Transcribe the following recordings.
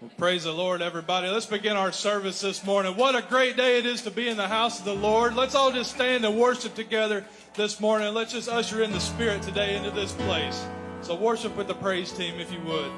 Well, praise the Lord, everybody. Let's begin our service this morning. What a great day it is to be in the house of the Lord. Let's all just stand and worship together this morning. Let's just usher in the Spirit today into this place. So, worship with the praise team if you would.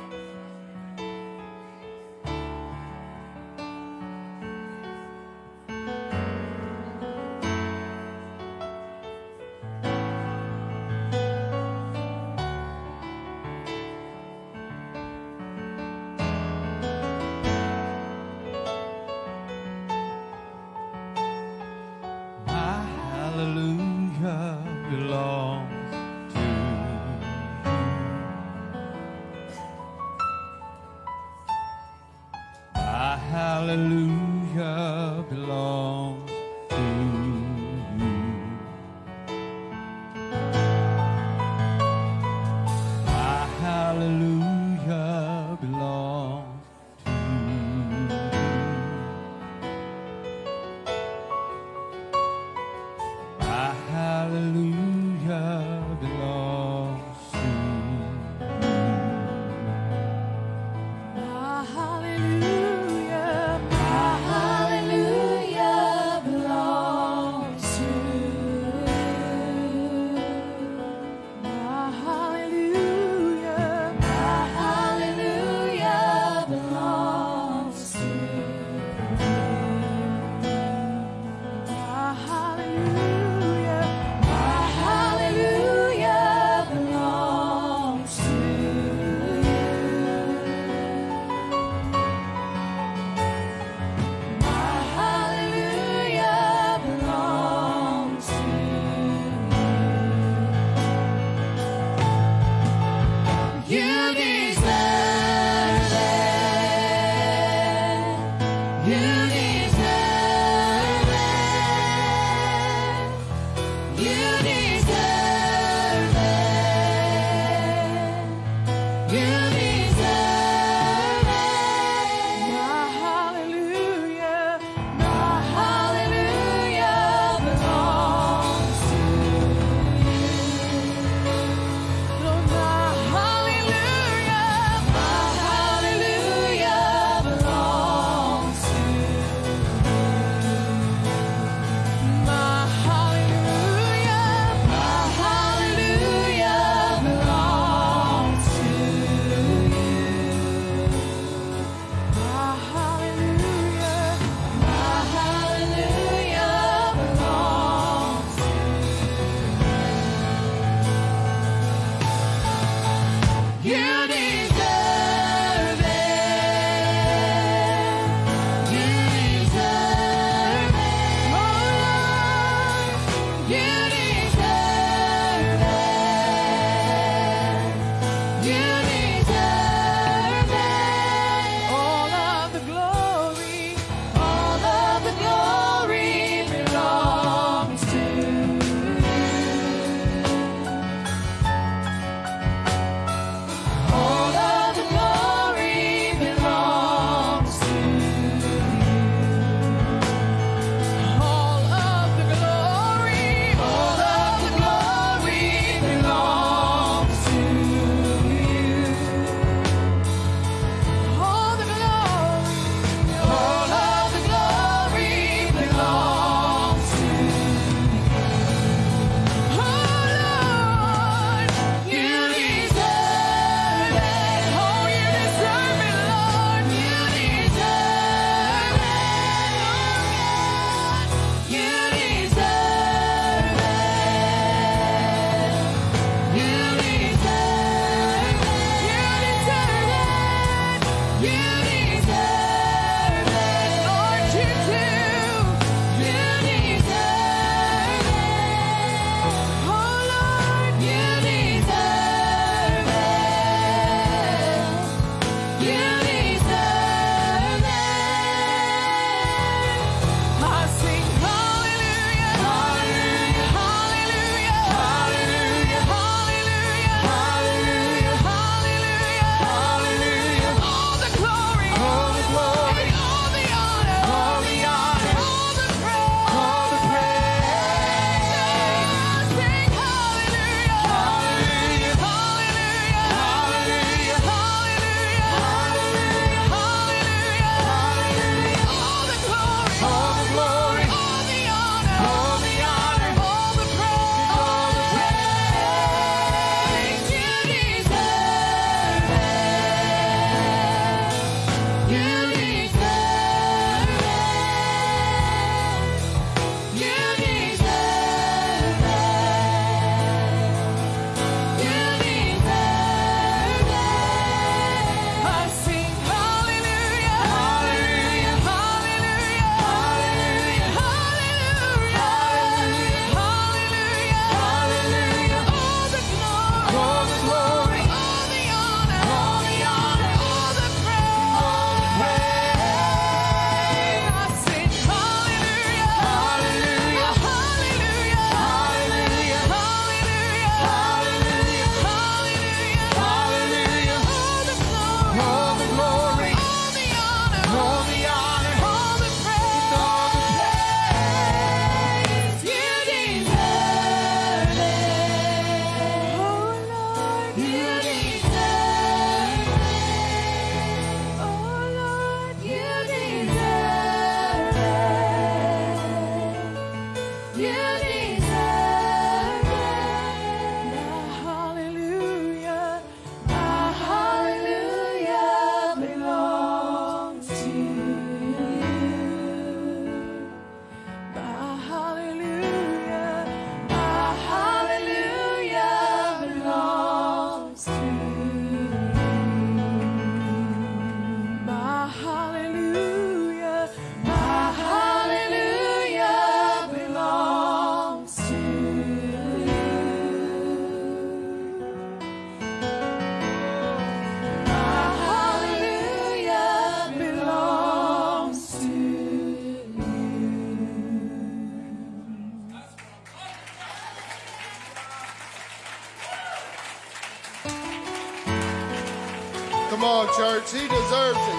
He deserves it.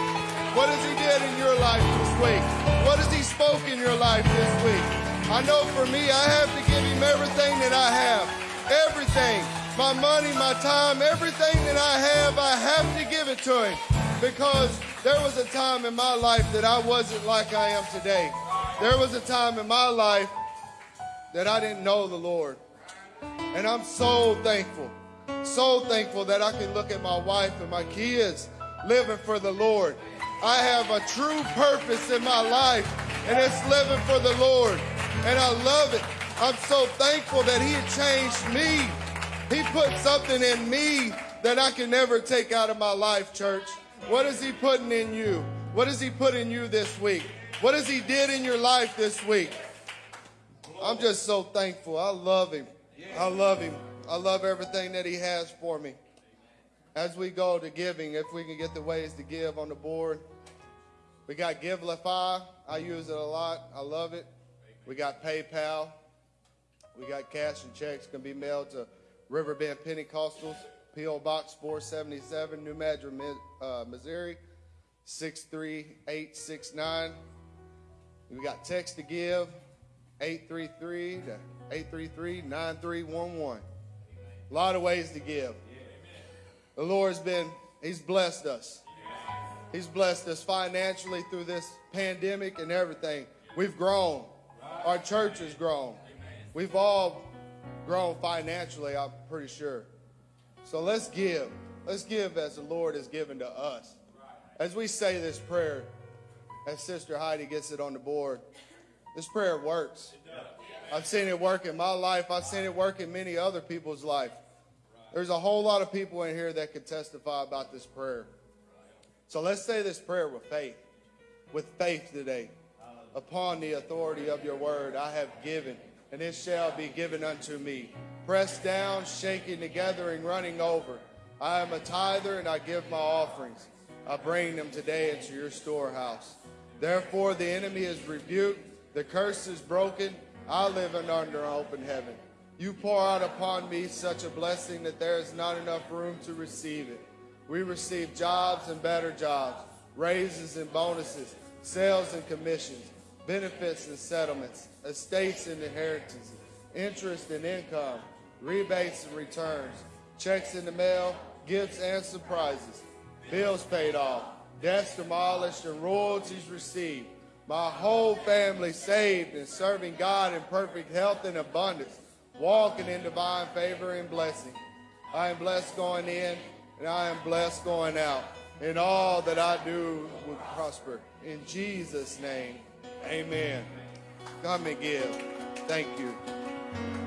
What has He did in your life this week? What has He spoke in your life this week? I know for me, I have to give Him everything that I have. Everything. My money, my time, everything that I have, I have to give it to Him. Because there was a time in my life that I wasn't like I am today. There was a time in my life that I didn't know the Lord. And I'm so thankful, so thankful that I can look at my wife and my kids living for the Lord. I have a true purpose in my life, and it's living for the Lord. And I love it. I'm so thankful that He had changed me. He put something in me that I can never take out of my life, church. What is He putting in you? What has He put in you this week? What has He did in your life this week? I'm just so thankful. I love Him. I love Him. I love everything that He has for me. As we go to giving, if we can get the ways to give on the board, we got Givelify. I use it a lot. I love it. We got PayPal. We got cash and checks can be mailed to Riverbend Pentecostals, P.O. Box 477, New Madrid, uh, Missouri, 63869. We got text to give, 833 to 833-9311. A lot of ways to give. The Lord's been, He's blessed us. He's blessed us financially through this pandemic and everything. We've grown. Our church has grown. We've all grown financially, I'm pretty sure. So let's give. Let's give as the Lord has given to us. As we say this prayer, as Sister Heidi gets it on the board, this prayer works. I've seen it work in my life. I've seen it work in many other people's life. There's a whole lot of people in here that could testify about this prayer. So let's say this prayer with faith. With faith today. Upon the authority of your word, I have given, and it shall be given unto me. Pressed down, shaking together, and running over. I am a tither, and I give my offerings. I bring them today into your storehouse. Therefore, the enemy is rebuked, the curse is broken, I live under an open heaven. You pour out upon me such a blessing that there is not enough room to receive it. We receive jobs and better jobs, raises and bonuses, sales and commissions, benefits and settlements, estates and inheritances, interest and income, rebates and returns, checks in the mail, gifts and surprises, bills paid off, debts demolished, and royalties received my whole family saved and serving God in perfect health and abundance, walking in divine favor and blessing. I am blessed going in and I am blessed going out. And all that I do will prosper. In Jesus' name, amen. Come and give. Thank you.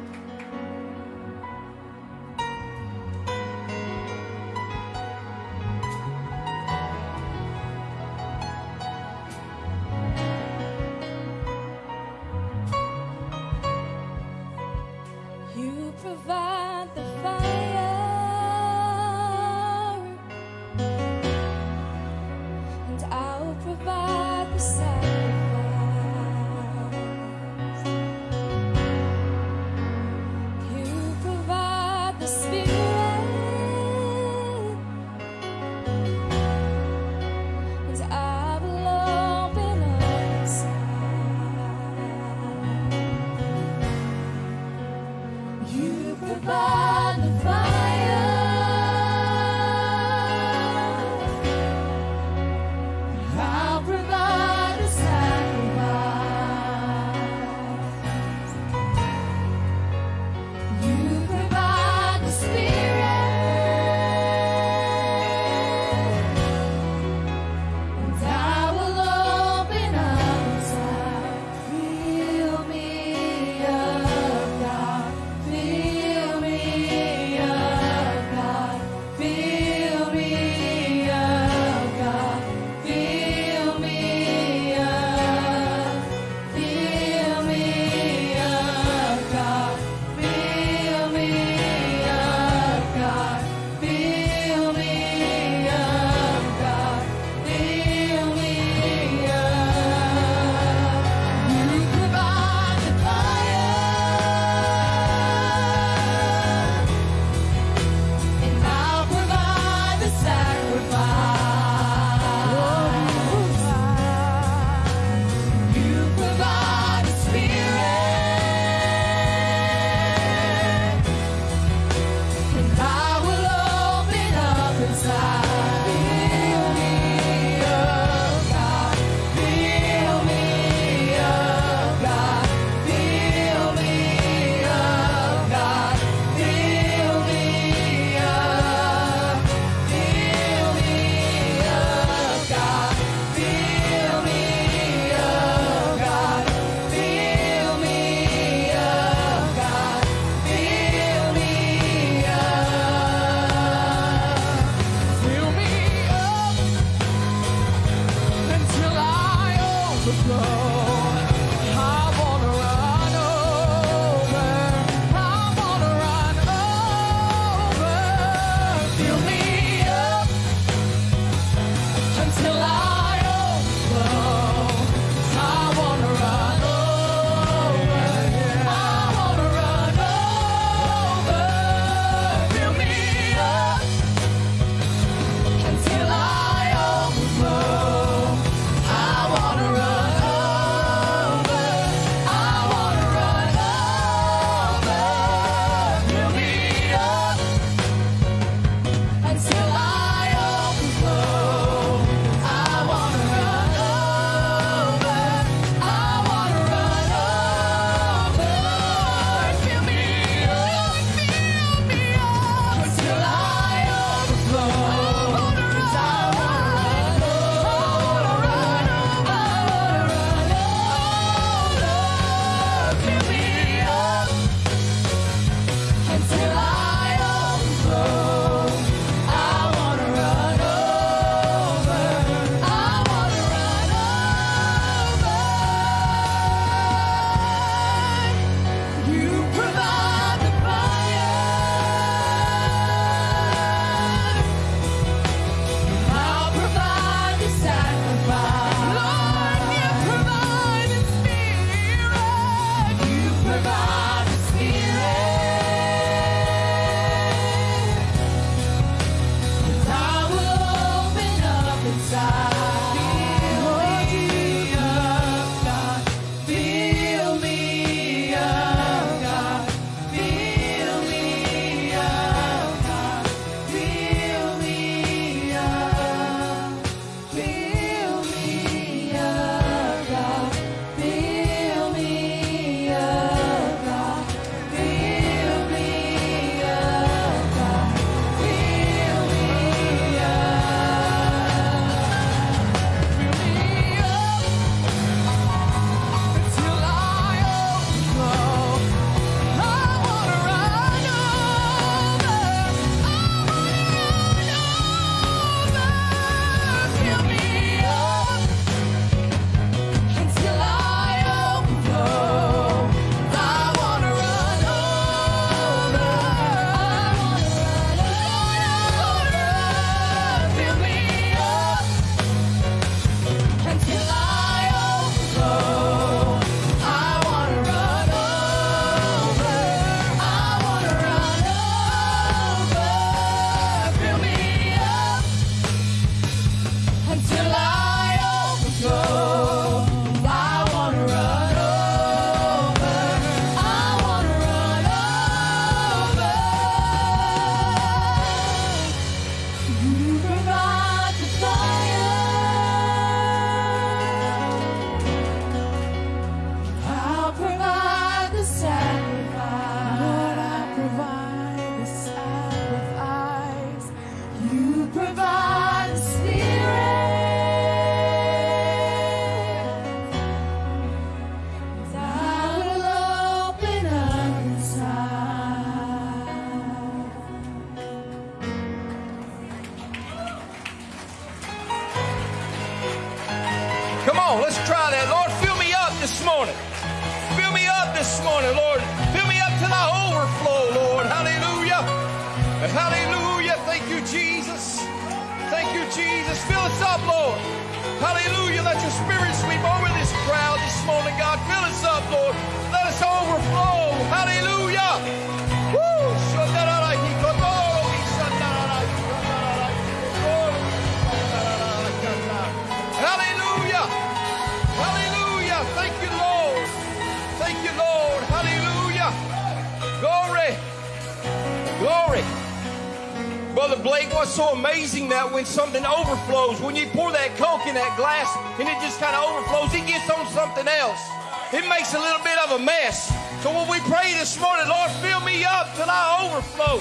Brother Blake, what's so amazing that when something overflows, when you pour that Coke in that glass and it just kind of overflows, it gets on something else. It makes a little bit of a mess. So when we pray this morning, Lord, fill me up till I overflow.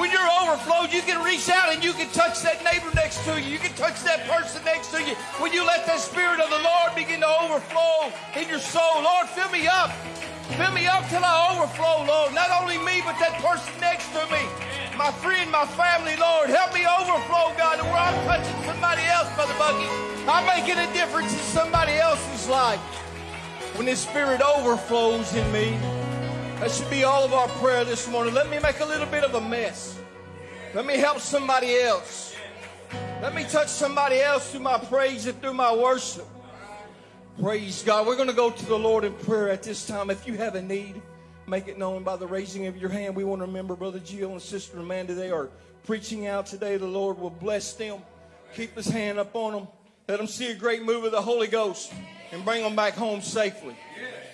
When you're overflowed, you can reach out and you can touch that neighbor next to you. You can touch that person next to you. When you let that Spirit of the Lord begin to overflow in your soul, Lord, fill me up. Fill me up till I overflow, Lord. Not only me, but that person next to me. My friend, my family, Lord. Help me overflow, God, to where I'm touching somebody else, Brother Bucky. I'm making a difference in somebody else's life. When this Spirit overflows in me, that should be all of our prayer this morning. Let me make a little bit of a mess. Let me help somebody else. Let me touch somebody else through my praise and through my worship. Praise God. We're going to go to the Lord in prayer at this time. If you have a need, make it known by the raising of your hand. We want to remember Brother Gio and Sister Amanda. They are preaching out today. The Lord will bless them. Keep his hand up on them. Let them see a great move of the Holy Ghost and bring them back home safely.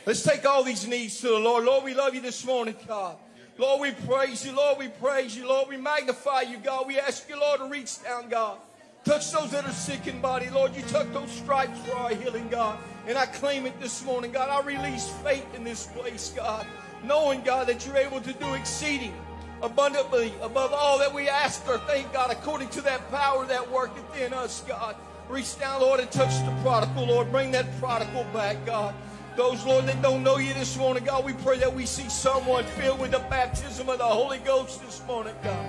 Let's take all these needs to the Lord. Lord, we love you this morning, God. Lord, we praise you. Lord, we praise you. Lord, we magnify you, God. We ask you, Lord, to reach down, God. Touch those that are sick in body. Lord, you took those stripes for our healing, God. And I claim it this morning, God. I release faith in this place, God. Knowing, God, that you're able to do exceeding abundantly above all that we ask or think, God, according to that power that worketh in us, God. Reach down, Lord, and touch the prodigal, Lord. Bring that prodigal back, God. Those, Lord, that don't know you this morning, God, we pray that we see someone filled with the baptism of the Holy Ghost this morning, God.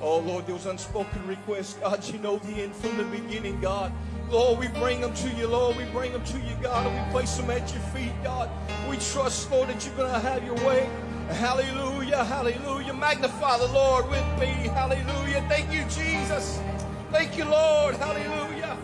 Oh, Lord, those unspoken requests, God, you know the end from the beginning, God. Lord, we bring them to you, Lord. We bring them to you, God, and we place them at your feet, God. We trust, Lord, that you're going to have your way. Hallelujah, hallelujah. Magnify the Lord with me. Hallelujah. Thank you, Jesus. Thank you, Lord. Hallelujah.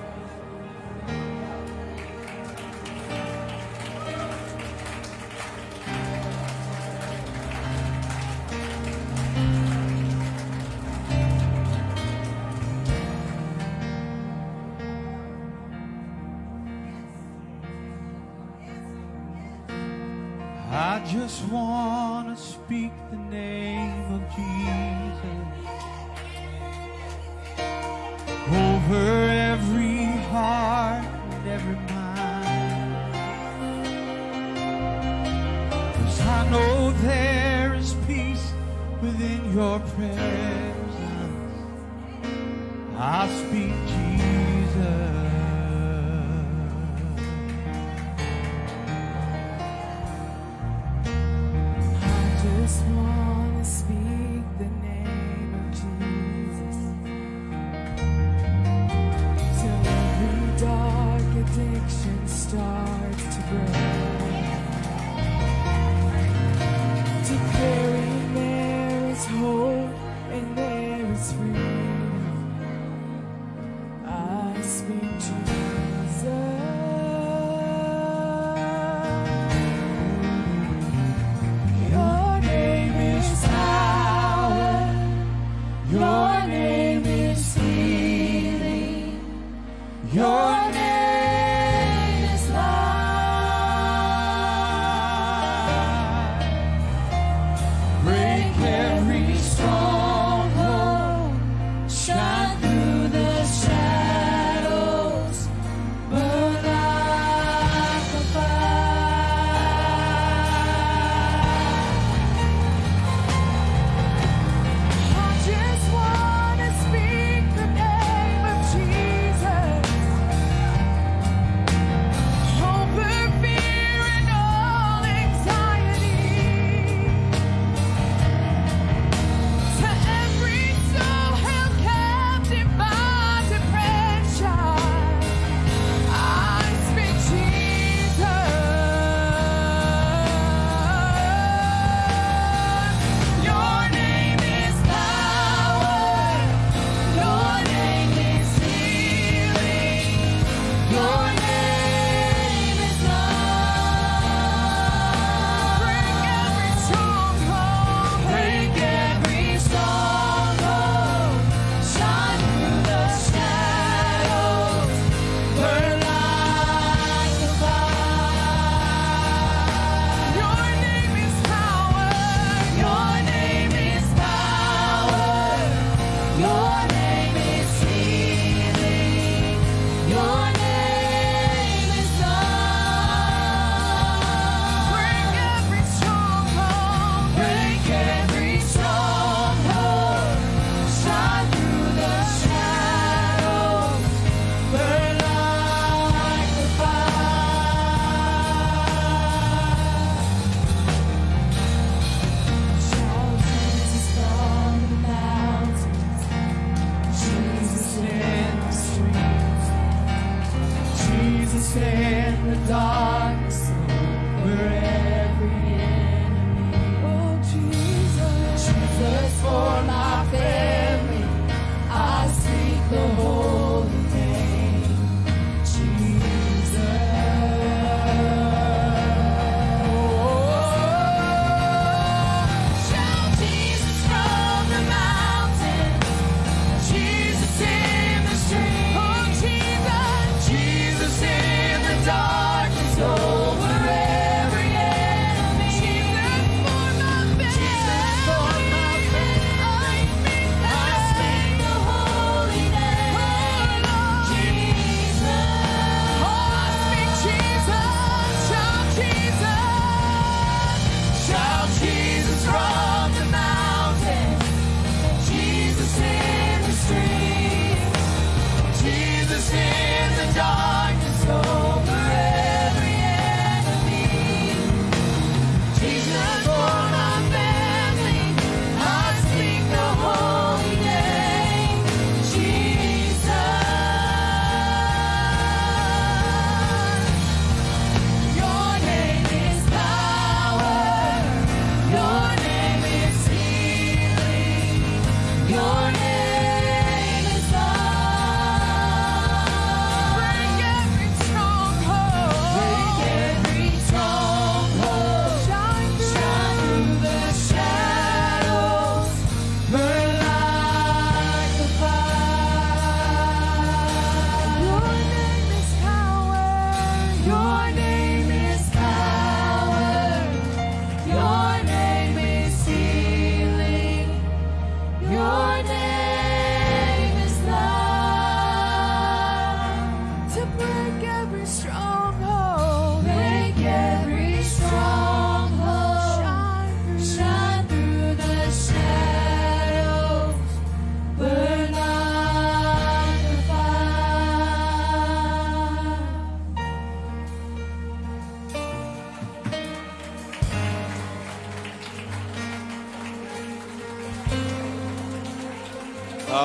I just want to speak the name of Jesus over every heart and every mind. Cause I know there is peace within your presence. I speak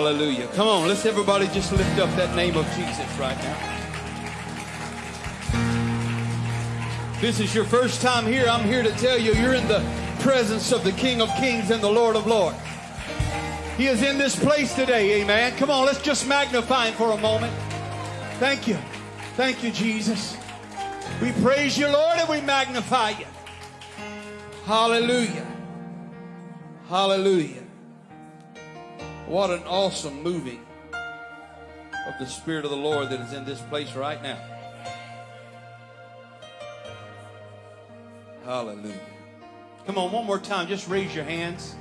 Hallelujah. Come on, let's everybody just lift up that name of Jesus right now. This is your first time here. I'm here to tell you you're in the presence of the King of Kings and the Lord of Lords. He is in this place today, amen. Come on, let's just magnify him for a moment. Thank you. Thank you, Jesus. We praise you, Lord, and we magnify you. Hallelujah. Hallelujah. What an awesome moving of the Spirit of the Lord that is in this place right now. Hallelujah. Come on, one more time. Just raise your hands.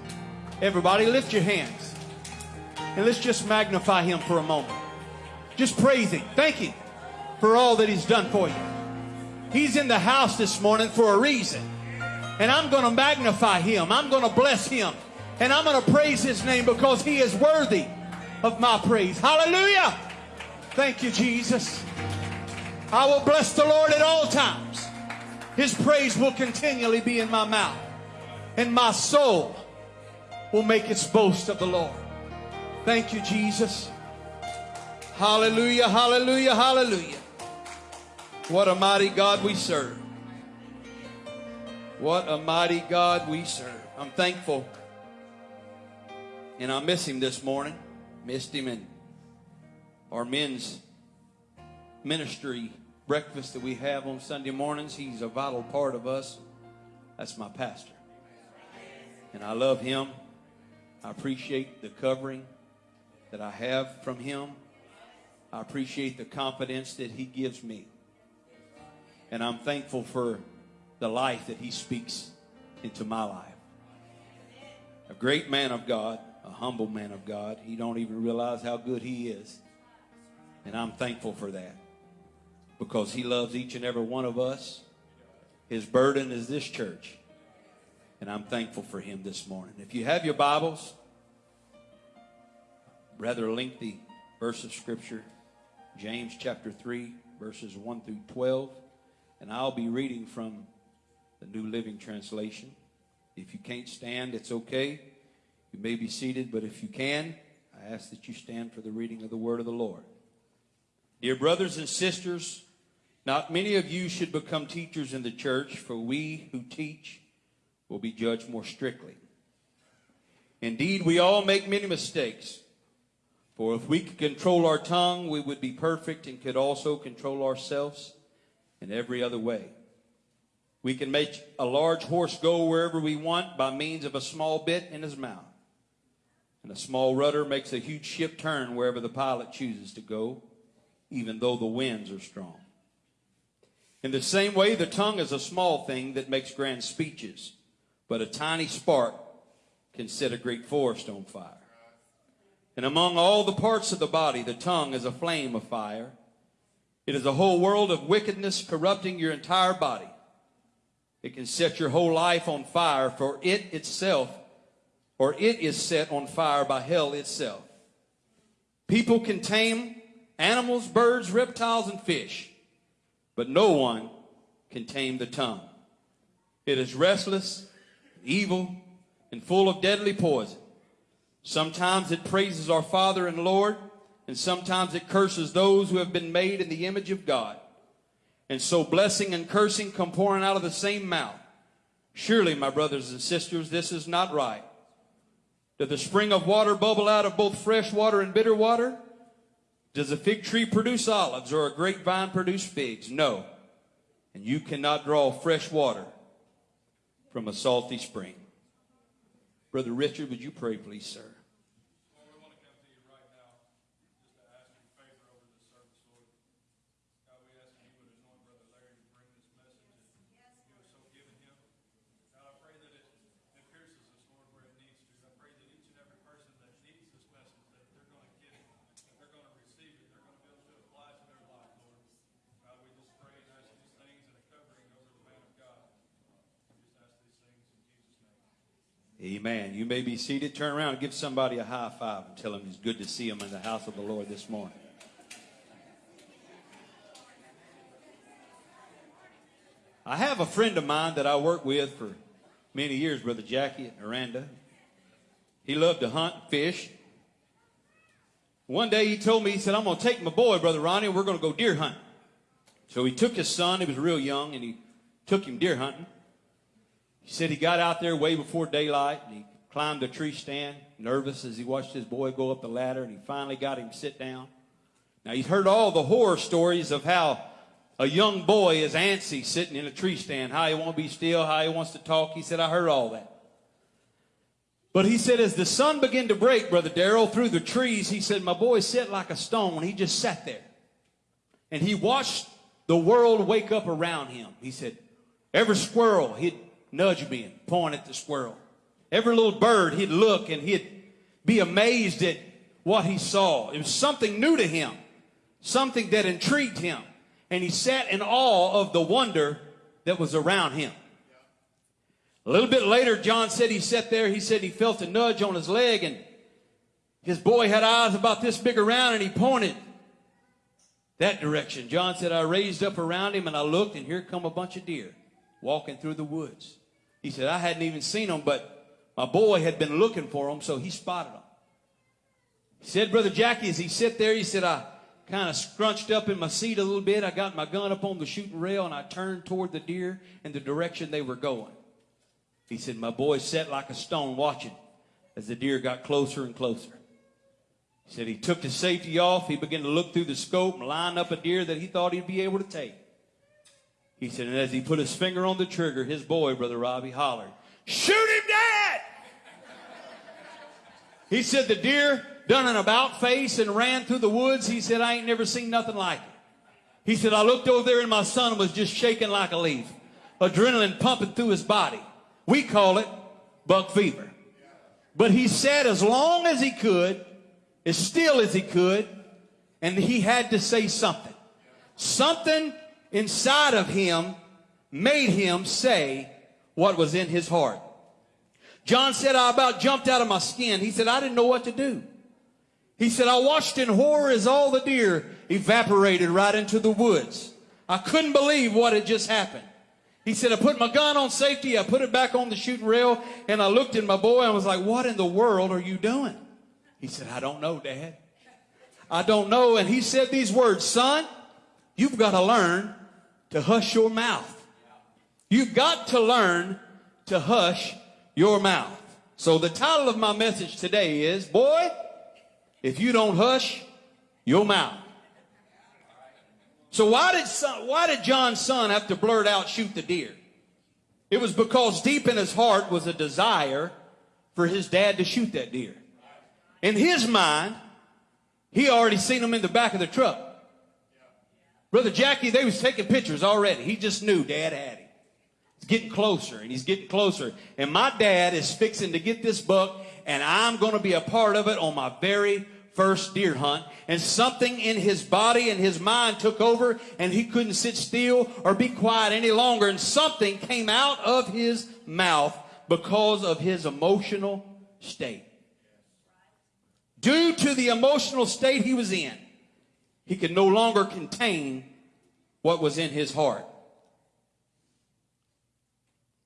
Everybody, lift your hands. And let's just magnify Him for a moment. Just praise Him. Thank Him for all that He's done for you. He's in the house this morning for a reason. And I'm going to magnify Him. I'm going to bless Him. And I'm going to praise His name because He is worthy of my praise. Hallelujah. Thank you, Jesus. I will bless the Lord at all times. His praise will continually be in my mouth. And my soul will make its boast of the Lord. Thank you, Jesus. Hallelujah, hallelujah, hallelujah. What a mighty God we serve. What a mighty God we serve. I'm thankful. And I miss him this morning. Missed him in our men's ministry breakfast that we have on Sunday mornings. He's a vital part of us. That's my pastor. And I love him. I appreciate the covering that I have from him. I appreciate the confidence that he gives me. And I'm thankful for the life that he speaks into my life. A great man of God, a humble man of God. He don't even realize how good he is. And I'm thankful for that because he loves each and every one of us. His burden is this church. And I'm thankful for him this morning. If you have your Bibles, rather lengthy verse of scripture, James chapter 3, verses 1 through 12. And I'll be reading from the New Living Translation. If you can't stand, it's okay. You may be seated, but if you can, I ask that you stand for the reading of the word of the Lord. Dear brothers and sisters, not many of you should become teachers in the church, for we who teach will be judged more strictly. Indeed, we all make many mistakes. For if we could control our tongue, we would be perfect and could also control ourselves in every other way. We can make a large horse go wherever we want by means of a small bit in his mouth. And a small rudder makes a huge ship turn wherever the pilot chooses to go, even though the winds are strong. In the same way, the tongue is a small thing that makes grand speeches, but a tiny spark can set a great forest on fire. And among all the parts of the body, the tongue is a flame of fire. It is a whole world of wickedness corrupting your entire body. It can set your whole life on fire, for it itself, or it is set on fire by hell itself. People can tame animals, birds, reptiles, and fish, but no one can tame the tongue. It is restless, evil, and full of deadly poison. Sometimes it praises our Father and Lord, and sometimes it curses those who have been made in the image of God. And so blessing and cursing come pouring out of the same mouth. Surely, my brothers and sisters, this is not right. Does the spring of water bubble out of both fresh water and bitter water? Does a fig tree produce olives or a grapevine produce figs? No. And you cannot draw fresh water from a salty spring. Brother Richard, would you pray, please, sir? Lord, we want to come to you right now just to ask your favor over this service, Lord. God, we ask that you would anoint Brother Larry to bring this message and you have so given him. God, I pray that it, it pierces us, Lord, where it needs to. I pray that each and every person that needs this message, that they're going to get it, that they're going to receive it, they're going to be able to apply it to their life, Lord. God, we just pray and ask these things and a covering over the man of God. We just ask these things in Jesus' name. Amen. You may be seated. Turn around and give somebody a high five and tell them it's good to see them in the house of the Lord this morning. I have a friend of mine that I worked with for many years, Brother Jackie at Miranda. He loved to hunt, fish. One day he told me, he said, I'm going to take my boy, Brother Ronnie, and we're going to go deer hunting. So he took his son, he was real young, and he took him deer hunting. He said he got out there way before daylight and he climbed a tree stand, nervous as he watched his boy go up the ladder, and he finally got him sit down. Now he's heard all the horror stories of how a young boy is antsy sitting in a tree stand, how he won't be still, how he wants to talk. He said, I heard all that. But he said, as the sun began to break, Brother Darrell, through the trees, he said, my boy sat like a stone. He just sat there. And he watched the world wake up around him. He said, every squirrel, he'd nudge me and point at the squirrel. Every little bird, he'd look and he'd be amazed at what he saw. It was something new to him, something that intrigued him. And he sat in awe of the wonder that was around him. A little bit later, John said he sat there. He said he felt a nudge on his leg, and his boy had eyes about this big around, and he pointed that direction. John said, I raised up around him, and I looked, and here come a bunch of deer walking through the woods. He said, I hadn't even seen them, but my boy had been looking for them, so he spotted them. He said, Brother Jackie, as he sat there, he said, I kind of scrunched up in my seat a little bit. I got my gun up on the shooting rail, and I turned toward the deer in the direction they were going. He said, My boy sat like a stone watching as the deer got closer and closer. He said he took the safety off. He began to look through the scope and line up a deer that he thought he'd be able to take. He said, and as he put his finger on the trigger, his boy, Brother Robbie, hollered, Shoot him, Dad! he said the deer done an about face and ran through the woods. He said, I ain't never seen nothing like it. He said, I looked over there and my son was just shaking like a leaf, adrenaline pumping through his body. We call it buck fever. But he said as long as he could, as still as he could, and he had to say something. Something inside of him made him say what was in his heart. John said, I about jumped out of my skin. He said, I didn't know what to do. He said, I watched in horror as all the deer evaporated right into the woods. I couldn't believe what had just happened. He said, I put my gun on safety, I put it back on the shooting rail, and I looked at my boy and was like, What in the world are you doing? He said, I don't know, Dad. I don't know. And he said these words, Son, you've got to learn to hush your mouth. You've got to learn to hush your mouth. So the title of my message today is, Boy, if you don't hush your mouth. So why did son, why did John's son have to blurt out shoot the deer? It was because deep in his heart was a desire for his dad to shoot that deer. In his mind, he already seen him in the back of the truck. Brother Jackie, they was taking pictures already. He just knew dad had him. He's getting closer and he's getting closer. And my dad is fixing to get this buck and I'm going to be a part of it on my very first deer hunt. And something in his body and his mind took over and he couldn't sit still or be quiet any longer. And something came out of his mouth because of his emotional state. Due to the emotional state he was in, he could no longer contain what was in his heart.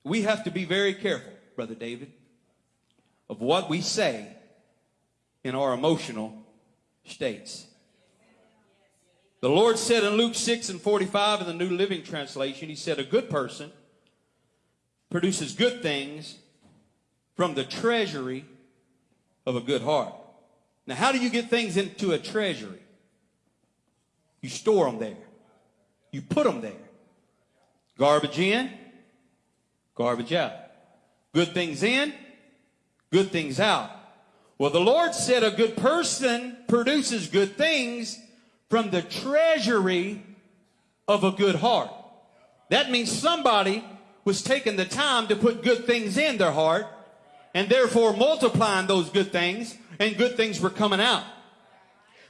We have to be very careful, Brother David, of what we say in our emotional states. The Lord said in Luke 6 and 45 in the New Living Translation, He said, A good person produces good things from the treasury of a good heart. Now, how do you get things into a treasury? You store them there. You put them there. Garbage in, garbage out. Good things in, good things out. Well, the Lord said a good person produces good things from the treasury of a good heart. That means somebody was taking the time to put good things in their heart and therefore multiplying those good things and good things were coming out.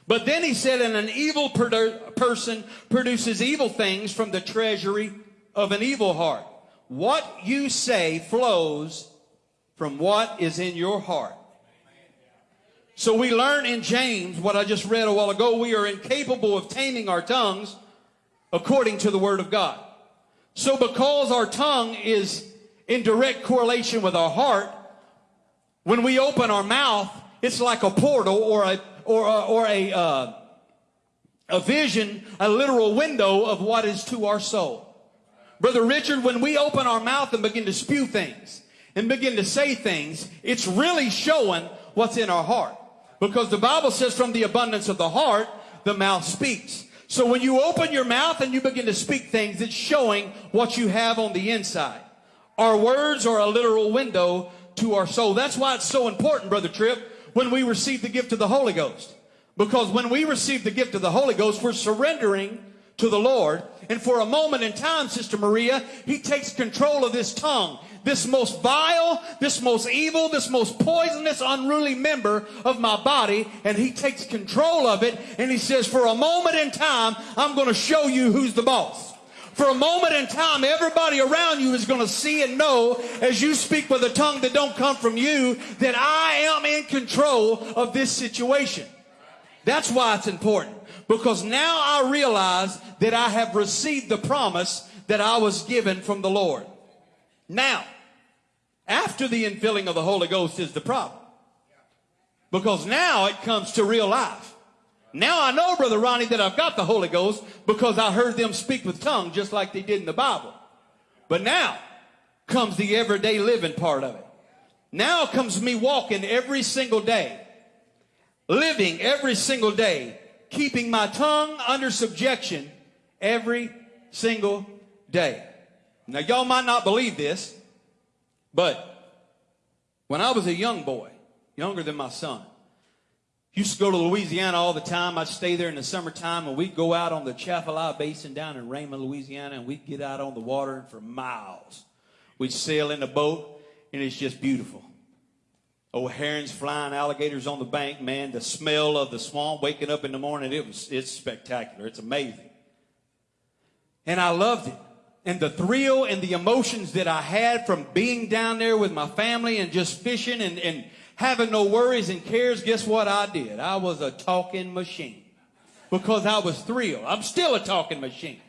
But then he said, and an evil produ- person produces evil things from the treasury of an evil heart. What you say flows from what is in your heart. So we learn in James, what I just read a while ago, we are incapable of taming our tongues according to the word of God. So because our tongue is in direct correlation with our heart, when we open our mouth, it's like a portal or a, or a, or a, uh, a vision, a literal window of what is to our soul. Brother Richard, when we open our mouth and begin to spew things and begin to say things, it's really showing what's in our heart. Because the Bible says from the abundance of the heart, the mouth speaks. So when you open your mouth and you begin to speak things, it's showing what you have on the inside. Our words are a literal window to our soul. That's why it's so important, Brother Tripp, when we receive the gift of the Holy Ghost. Because when we receive the gift of the Holy Ghost, we're surrendering to the Lord. And for a moment in time, Sister Maria, He takes control of this tongue, this most vile, this most evil, this most poisonous, unruly member of my body, and He takes control of it. And He says, for a moment in time, I'm going to show you who's the boss. For a moment in time, everybody around you is going to see and know as you speak with a tongue that don't come from you that I am in control of this situation. That's why it's important. Because now I realize that I have received the promise that I was given from the Lord. Now, after the infilling of the Holy Ghost is the problem. Because now it comes to real life. Now I know, Brother Ronnie, that I've got the Holy Ghost because I heard them speak with tongue just like they did in the Bible. But now comes the everyday living part of it. Now comes me walking every single day, living every single day, keeping my tongue under subjection every single day. Now y'all might not believe this, but when I was a young boy, younger than my son, Used to go to Louisiana all the time. I'd stay there in the summertime and we'd go out on the Atchafalaya Basin down in Raymond, Louisiana, and we'd get out on the water and for miles. We'd sail in a boat and it's just beautiful. Oh, herons flying, alligators on the bank, man, the smell of the swamp waking up in the morning, it was, it's spectacular. It's amazing. And I loved it. And the thrill and the emotions that I had from being down there with my family and just fishing and, and having no worries and cares, guess what I did? I was a talking machine because I was thrilled. I'm still a talking machine.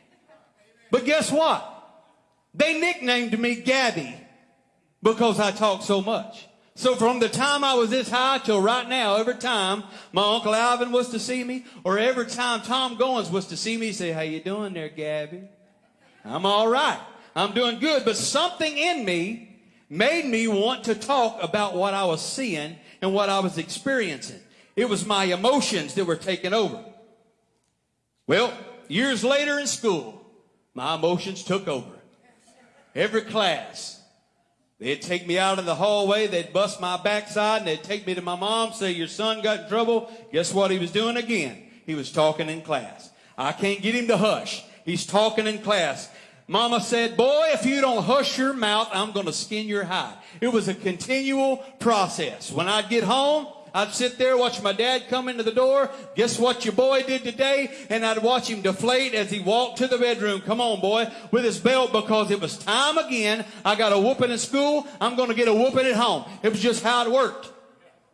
But guess what? They nicknamed me Gabby because I talk so much. So from the time I was this high till right now, every time my Uncle Alvin was to see me, or every time Tom Goins was to see me, say, how you doing there, Gabby? I'm all right. I'm doing good. But something in me made me want to talk about what I was seeing and what I was experiencing. It was my emotions that were taking over. Well, years later in school, my emotions took over. Every class, they'd take me out in the hallway, they'd bust my backside, and they'd take me to my mom, say, Your son got in trouble. Guess what he was doing again? He was talking in class. I can't get him to hush. He's talking in class. Mama said, boy, if you don't hush your mouth, I'm going to skin your hide. It was a continual process. When I'd get home, I'd sit there, watch my dad come into the door. Guess what your boy did today? And I'd watch him deflate as he walked to the bedroom. Come on, boy, with his belt because it was time again. I got a whooping in school. I'm going to get a whooping at home. It was just how it worked.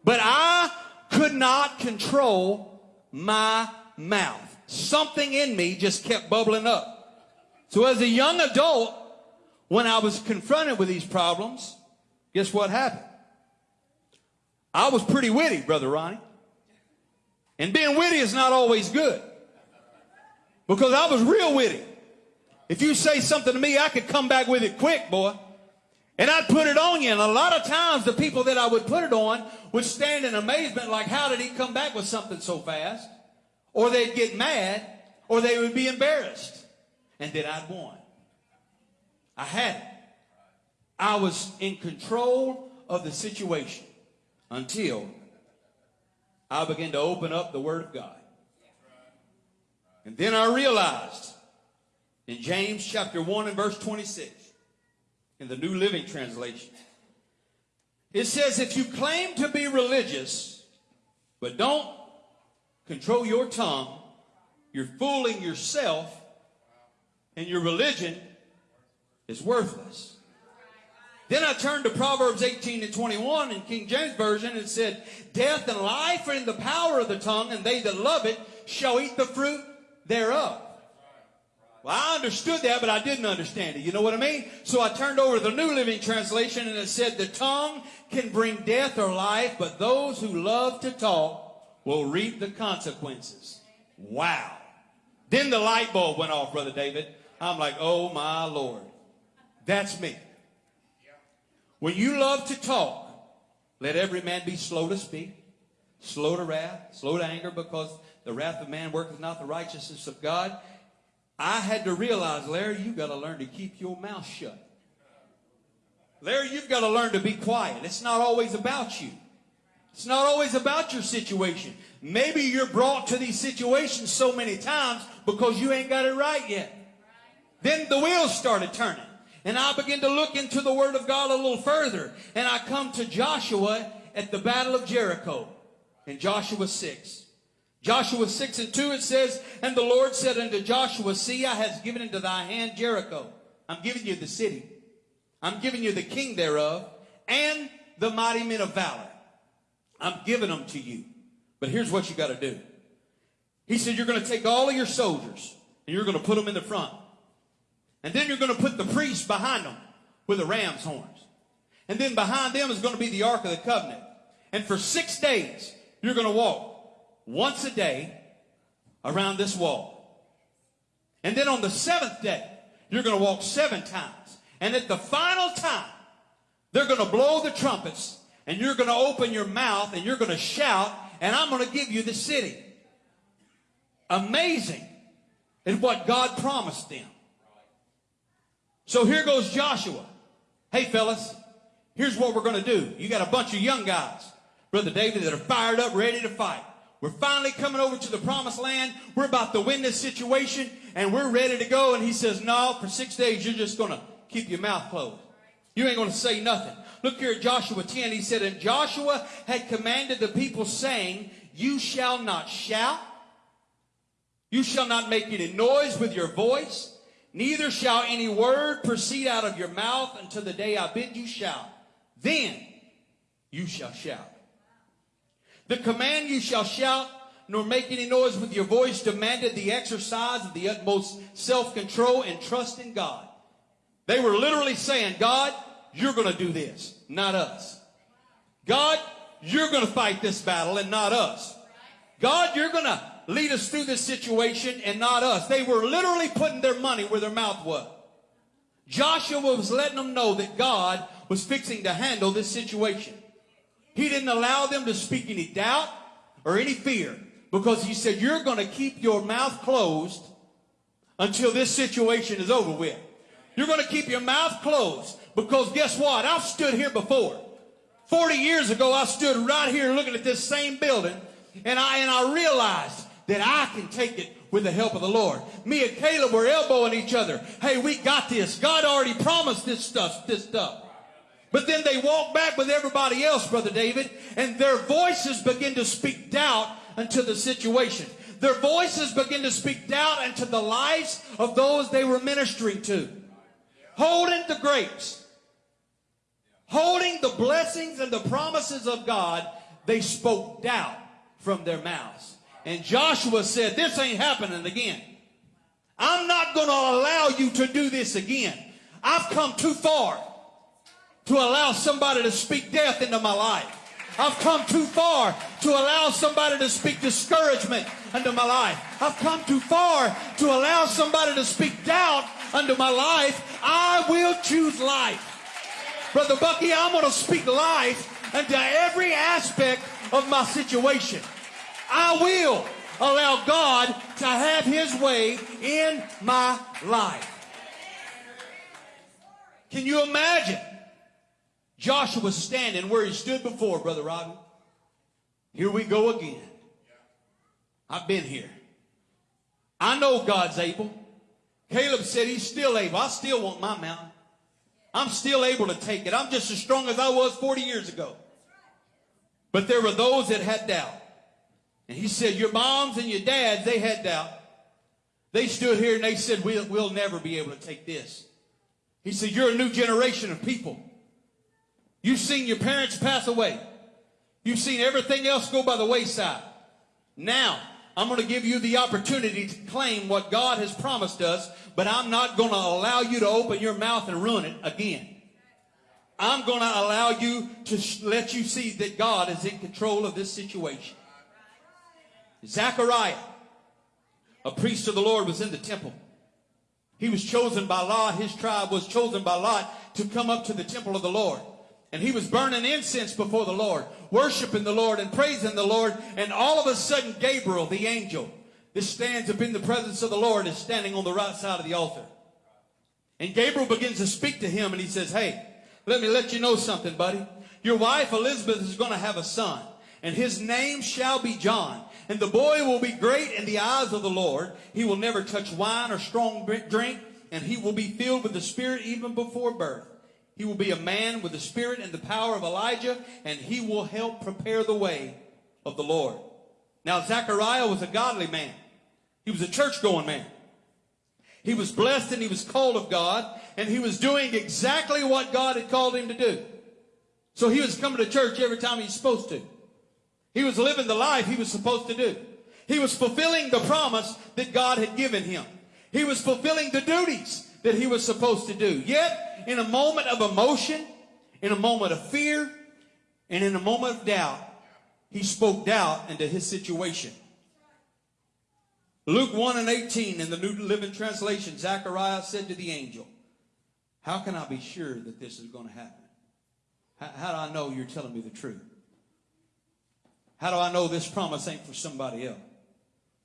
But I could not control my mouth. Something in me just kept bubbling up. So as a young adult, when I was confronted with these problems, guess what happened? I was pretty witty, Brother Ronnie. And being witty is not always good. Because I was real witty. If you say something to me, I could come back with it quick, boy. And I'd put it on you. And a lot of times the people that I would put it on would stand in amazement like, how did he come back with something so fast? Or they'd get mad or they would be embarrassed. And that I'd won. I had it. I was in control of the situation until I began to open up the Word of God. And then I realized in James chapter 1 and verse 26, in the New Living Translation, it says, if you claim to be religious, but don't control your tongue, you're fooling yourself, and your religion is worthless. Then I turned to Proverbs 18 and 21 in King James Version and said, Death and life are in the power of the tongue, and they that love it shall eat the fruit thereof. Well, I understood that, but I didn't understand it. You know what I mean? So I turned over to the New Living Translation and it said, The tongue can bring death or life, but those who love to talk will reap the consequences. Wow. Then the light bulb went off, Brother David. I'm like, oh my Lord. That's me. When you love to talk, let every man be slow to speak, slow to wrath, slow to anger, because the wrath of man worketh not the righteousness of God. I had to realize, Larry, you've got to learn to keep your mouth shut. Larry, you've got to learn to be quiet. It's not always about you. It's not always about your situation. Maybe you're brought to these situations so many times because you ain't got it right yet. Then the wheels started turning. And I began to look into the Word of God a little further. And I come to Joshua at the Battle of Jericho in Joshua 6. Joshua 6 and 2 it says, And the Lord said unto Joshua, See, I has given into thy hand Jericho. I'm giving you the city. I'm giving you the king thereof and the mighty men of valor. I'm giving them to you. But here's what you got to do. He said, You're going to take all of your soldiers and you're going to put them in the front. And then you're going to put the priests behind them with the ram's horns. And then behind them is going to be the Ark of the Covenant. And for six days, you're going to walk once a day around this wall. And then on the seventh day, you're going to walk seven times. And at the final time, they're going to blow the trumpets and you're going to open your mouth and you're going to shout and I'm going to give you the city. Amazing is what God promised them. So here goes Joshua. Hey, fellas, here's what we're going to do. You got a bunch of young guys, Brother David, that are fired up, ready to fight. We're finally coming over to the promised land. We're about to win this situation, and we're ready to go. And he says, No, for six days, you're just going to keep your mouth closed. You ain't going to say nothing. Look here at Joshua 10. He said, And Joshua had commanded the people, saying, You shall not shout, you shall not make any noise with your voice Neither shall any word proceed out of your mouth until the day I bid you shout. Then you shall shout. The command you shall shout, nor make any noise with your voice, demanded the exercise of the utmost self-control and trust in God. They were literally saying, God, you're going to do this, not us. God, you're going to fight this battle and not us. God, you're going to lead us through this situation and not us. They were literally putting their money where their mouth was. Joshua was letting them know that God was fixing to handle this situation. He didn't allow them to speak any doubt or any fear because he said, You're going to keep your mouth closed until this situation is over with. You're going to keep your mouth closed because guess what? I've stood here before. 40 years ago, I stood right here looking at this same building and I, and I realized that I can take it with the help of the Lord. Me and Caleb were elbowing each other. Hey, we got this. God already promised this stuff, this stuff. But then they walk back with everybody else, Brother David, and their voices begin to speak doubt into the situation. Their voices begin to speak doubt into the lives of those they were ministering to. Holding the grapes, holding the blessings and the promises of God, they spoke doubt from their mouths. And Joshua said, This ain't happening again. I'm not going to allow you to do this again. I've come too far to allow somebody to speak death into my life. I've come too far to allow somebody to speak discouragement into my life. I've come too far to allow somebody to speak doubt into my life. I will choose life. Brother Bucky, I'm going to speak life into every aspect of my situation. I will allow God to have his way in my life. Can you imagine Joshua standing where he stood before, Brother Robbie? Here we go again. I've been here. I know God's able. Caleb said he's still able. I still want my mountain. I'm still able to take it. I'm just as strong as I was 40 years ago. But there were those that had doubt. And he said, Your moms and your dads, they had doubt. They stood here and they said, We'll, we'll never be able to take this. He said, You're a new generation of people. You've seen your parents pass away. You've seen everything else go by the wayside. Now, I'm going to give you the opportunity to claim what God has promised us, but I'm not going to allow you to open your mouth and ruin it again. I'm going to allow you to let you see that God is in control of this situation. Zechariah, a priest of the Lord, was in the temple. He was chosen by Lot. His tribe was chosen by Lot to come up to the temple of the Lord. And he was burning incense before the Lord, worshiping the Lord and praising the Lord. And all of a sudden, Gabriel, the angel, that stands up in the presence of the Lord, is standing on the right side of the altar. And Gabriel begins to speak to him and he says, Hey, let me let you know something, buddy. Your wife Elizabeth is going to have a son, and his name shall be John. And the boy will be great in the eyes of the Lord. He will never touch wine or strong drink, and he will be filled with the Spirit even before birth. He will be a man with the Spirit and the power of Elijah, and he will help prepare the way of the Lord. Now, Zechariah was a godly man. He was a church going man. He was blessed and he was called of God, and he was doing exactly what God had called him to do. So he was coming to church every time he's supposed to. He was living the life he was supposed to do. He was fulfilling the promise that God had given him. He was fulfilling the duties that he was supposed to do. Yet, in a moment of emotion, in a moment of fear, and in a moment of doubt, he spoke doubt into his situation. Luke 1 and 18 in the New Living Translation, Zechariah said to the angel, How can I be sure that this is going to happen? How, how do I know you're telling me the truth? How do I know this promise ain't for somebody else?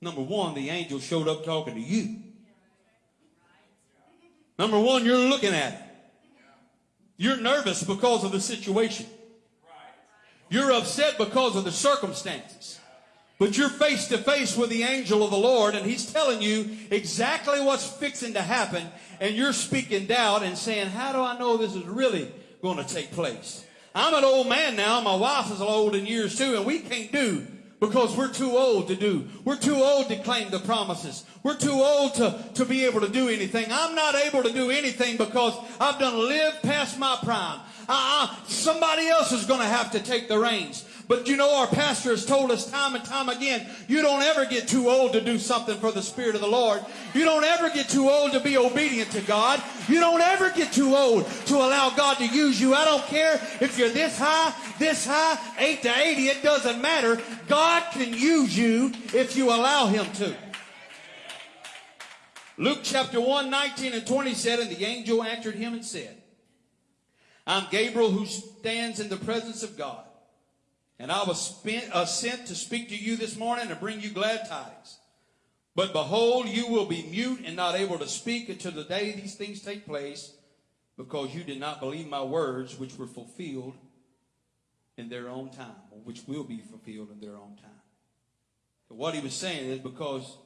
Number one, the angel showed up talking to you. Number one, you're looking at it. You're nervous because of the situation. You're upset because of the circumstances. But you're face to face with the angel of the Lord, and he's telling you exactly what's fixing to happen, and you're speaking doubt and saying, How do I know this is really going to take place? I'm an old man now. My wife is old in years too, and we can't do because we're too old to do. We're too old to claim the promises. We're too old to, to be able to do anything. I'm not able to do anything because I've done lived past my prime. Uh-uh. Somebody else is going to have to take the reins. But you know, our pastor has told us time and time again, you don't ever get too old to do something for the Spirit of the Lord. You don't ever get too old to be obedient to God. You don't ever get too old to allow God to use you. I don't care if you're this high, this high, 8 to 80, it doesn't matter. God can use you if you allow Him to. Luke chapter 1, 19 and 20 said, And the angel answered him and said, I'm Gabriel who stands in the presence of God. And I was spent, uh, sent to speak to you this morning and bring you glad tidings. But behold, you will be mute and not able to speak until the day these things take place, because you did not believe my words, which were fulfilled in their own time, or which will be fulfilled in their own time. So what he was saying is because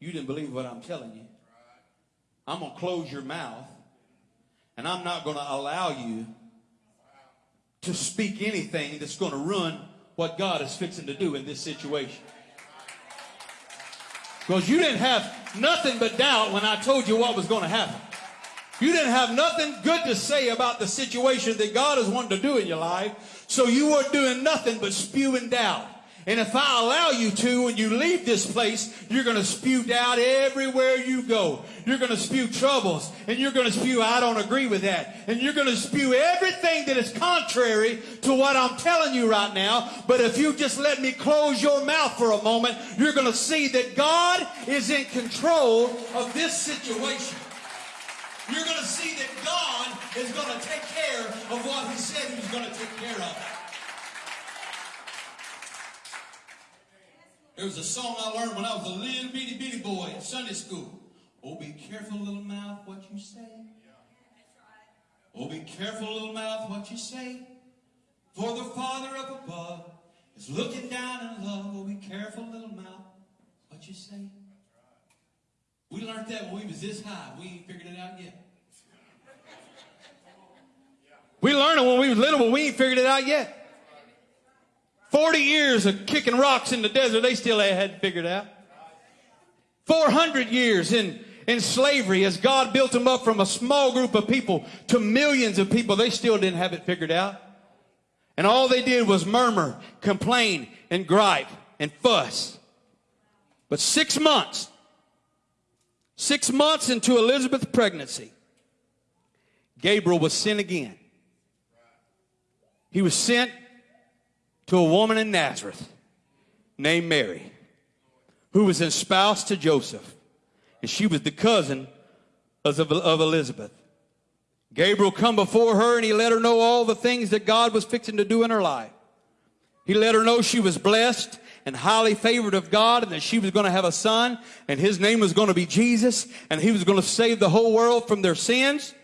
you didn't believe what I'm telling you, I'm going to close your mouth, and I'm not going to allow you to speak anything that's going to ruin what God is fixing to do in this situation. Because you didn't have nothing but doubt when I told you what was going to happen. You didn't have nothing good to say about the situation that God is wanting to do in your life. So you were doing nothing but spewing doubt. And if I allow you to, when you leave this place, you're going to spew doubt everywhere you go. You're going to spew troubles. And you're going to spew, I don't agree with that. And you're going to spew everything that is contrary to what I'm telling you right now. But if you just let me close your mouth for a moment, you're going to see that God is in control of this situation. You're going to see that God is going to take care of what he said he was going to take care of. There was a song I learned when I was a little bitty bitty boy in Sunday school. Oh, be careful, little mouth, what you say. Oh, be careful, little mouth, what you say. For the Father up above is looking down in love. Oh, be careful, little mouth, what you say. We learned that when we was this high. We ain't figured it out yet. We learned it when we was little, but we ain't figured it out yet. 40 years of kicking rocks in the desert, they still hadn't figured out. 400 years in, in slavery as God built them up from a small group of people to millions of people, they still didn't have it figured out. And all they did was murmur, complain, and gripe and fuss. But six months, six months into Elizabeth's pregnancy, Gabriel was sent again. He was sent to a woman in Nazareth named Mary, who was espoused to Joseph, and she was the cousin of, of Elizabeth. Gabriel come before her and he let her know all the things that God was fixing to do in her life. He let her know she was blessed and highly favored of God and that she was going to have a son and his name was going to be Jesus and he was going to save the whole world from their sins.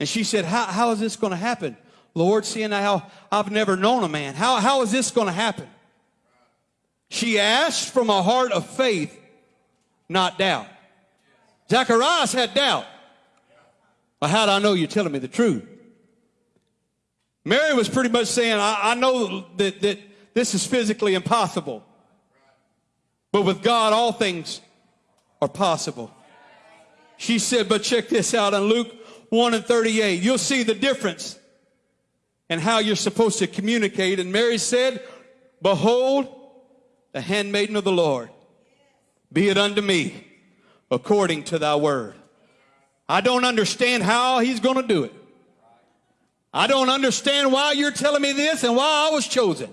And she said, how, how is this going to happen? Lord, seeing how I've never known a man, how, how is this going to happen? She asked from a heart of faith, not doubt. Zacharias had doubt. Well, how do I know you're telling me the truth? Mary was pretty much saying, I, I know that, that this is physically impossible. But with God, all things are possible. She said, but check this out in Luke 1 and 38. You'll see the difference and how you're supposed to communicate. And Mary said, Behold, the handmaiden of the Lord, be it unto me according to thy word. I don't understand how he's going to do it. I don't understand why you're telling me this and why I was chosen.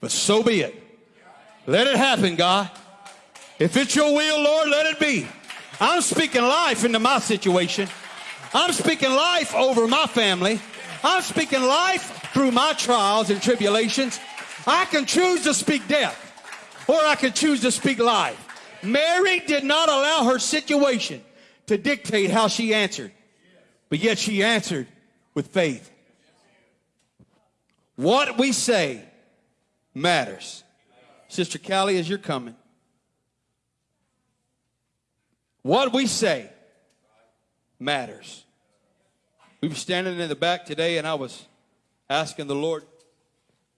But so be it. Let it happen, God. If it's your will, Lord, let it be. I'm speaking life into my situation. I'm speaking life over my family. I'm speaking life through my trials and tribulations. I can choose to speak death or I can choose to speak life. Mary did not allow her situation to dictate how she answered, but yet she answered with faith. What we say matters. Sister Callie, as you're coming, what we say matters. We were standing in the back today, and I was asking the Lord,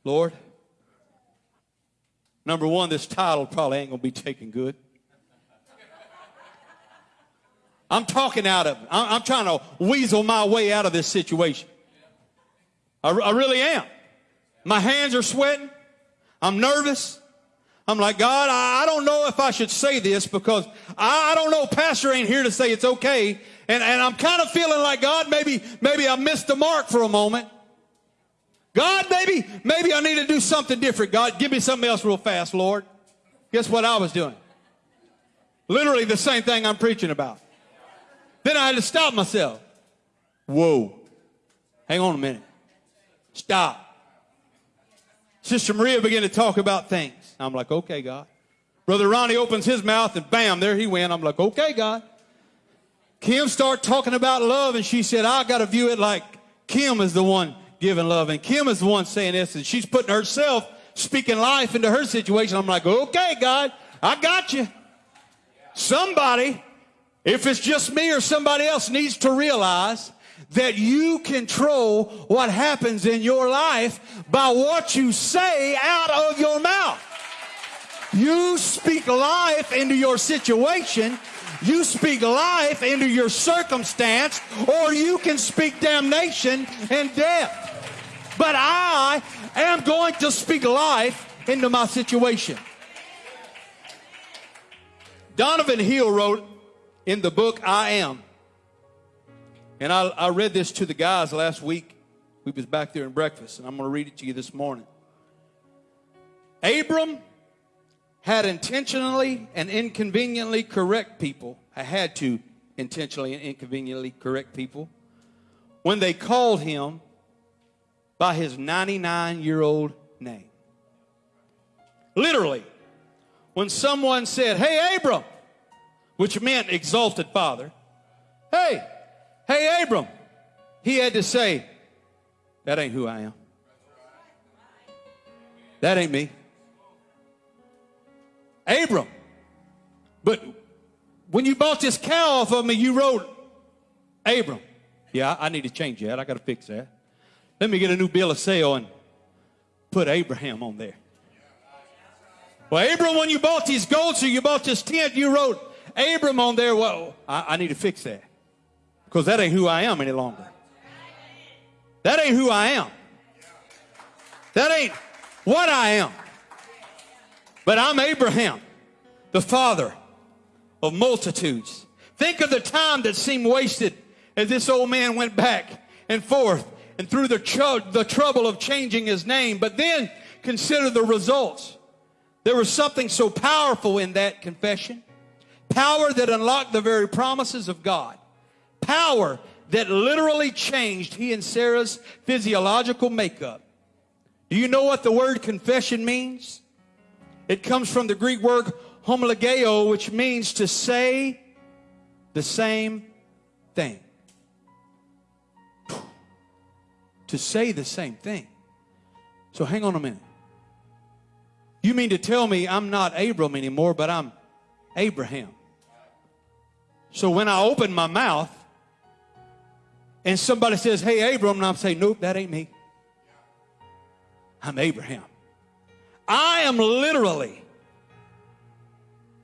Lord, number one, this title probably ain't going to be taken good. I'm talking out of it. I'm, trying to weasel my way out of this situation. I, I really am. My hands are sweating. I'm nervous. I'm like, God, I, don't know if I should say this because I, I don't know. Pastor ain't here to say it's okay. And, and I'm kind of feeling like, God, maybe, maybe I missed the mark for a moment. God, maybe, maybe I need to do something different. God, give me something else real fast, Lord. Guess what I was doing? Literally the same thing I'm preaching about. Then I had to stop myself. Whoa. Hang on a minute. Stop. Sister Maria began to talk about things. I'm like, okay, God. Brother Ronnie opens his mouth and bam, there he went. I'm like, okay, God. Kim started talking about love and she said, I got to view it like Kim is the one giving love and Kim is the one saying this and she's putting herself speaking life into her situation. I'm like, okay, God, I got you. Somebody, if it's just me or somebody else, needs to realize that you control what happens in your life by what you say out of your mouth. You speak life into your situation. You speak life into your circumstance, or you can speak damnation and death. But I am going to speak life into my situation. Donovan Hill wrote in the book I Am and I, I read this to the guys last week. We was back there in breakfast, and I'm going to read it to you this morning. Abram had intentionally and inconveniently correct people. I had to intentionally and inconveniently correct people when they called him by his 99 year old name. Literally, when someone said, Hey, Abram, which meant exalted father, hey, hey, Abram, he had to say, That ain't who I am. That ain't me. Abram. But when you bought this cow off of me, you wrote Abram. Yeah, I need to change that. I got to fix that. Let me get a new bill of sale and put Abraham on there. Well, Abram, when you bought these goats or you bought this tent, you wrote Abram on there. Well, I, I need to fix that because that ain't who I am any longer. That ain't who I am. That ain't what I am. But I'm Abraham, the father of multitudes. Think of the time that seemed wasted as this old man went back and forth and through the, tr- the trouble of changing his name. But then consider the results. There was something so powerful in that confession. Power that unlocked the very promises of God. Power that literally changed he and Sarah's physiological makeup. Do you know what the word confession means? It comes from the Greek word homologeo, which means to say the same thing. To say the same thing. So hang on a minute. You mean to tell me I'm not Abram anymore, but I'm Abraham? So when I open my mouth and somebody says, Hey, Abram, and I'm saying, Nope, that ain't me. I'm Abraham. I am literally,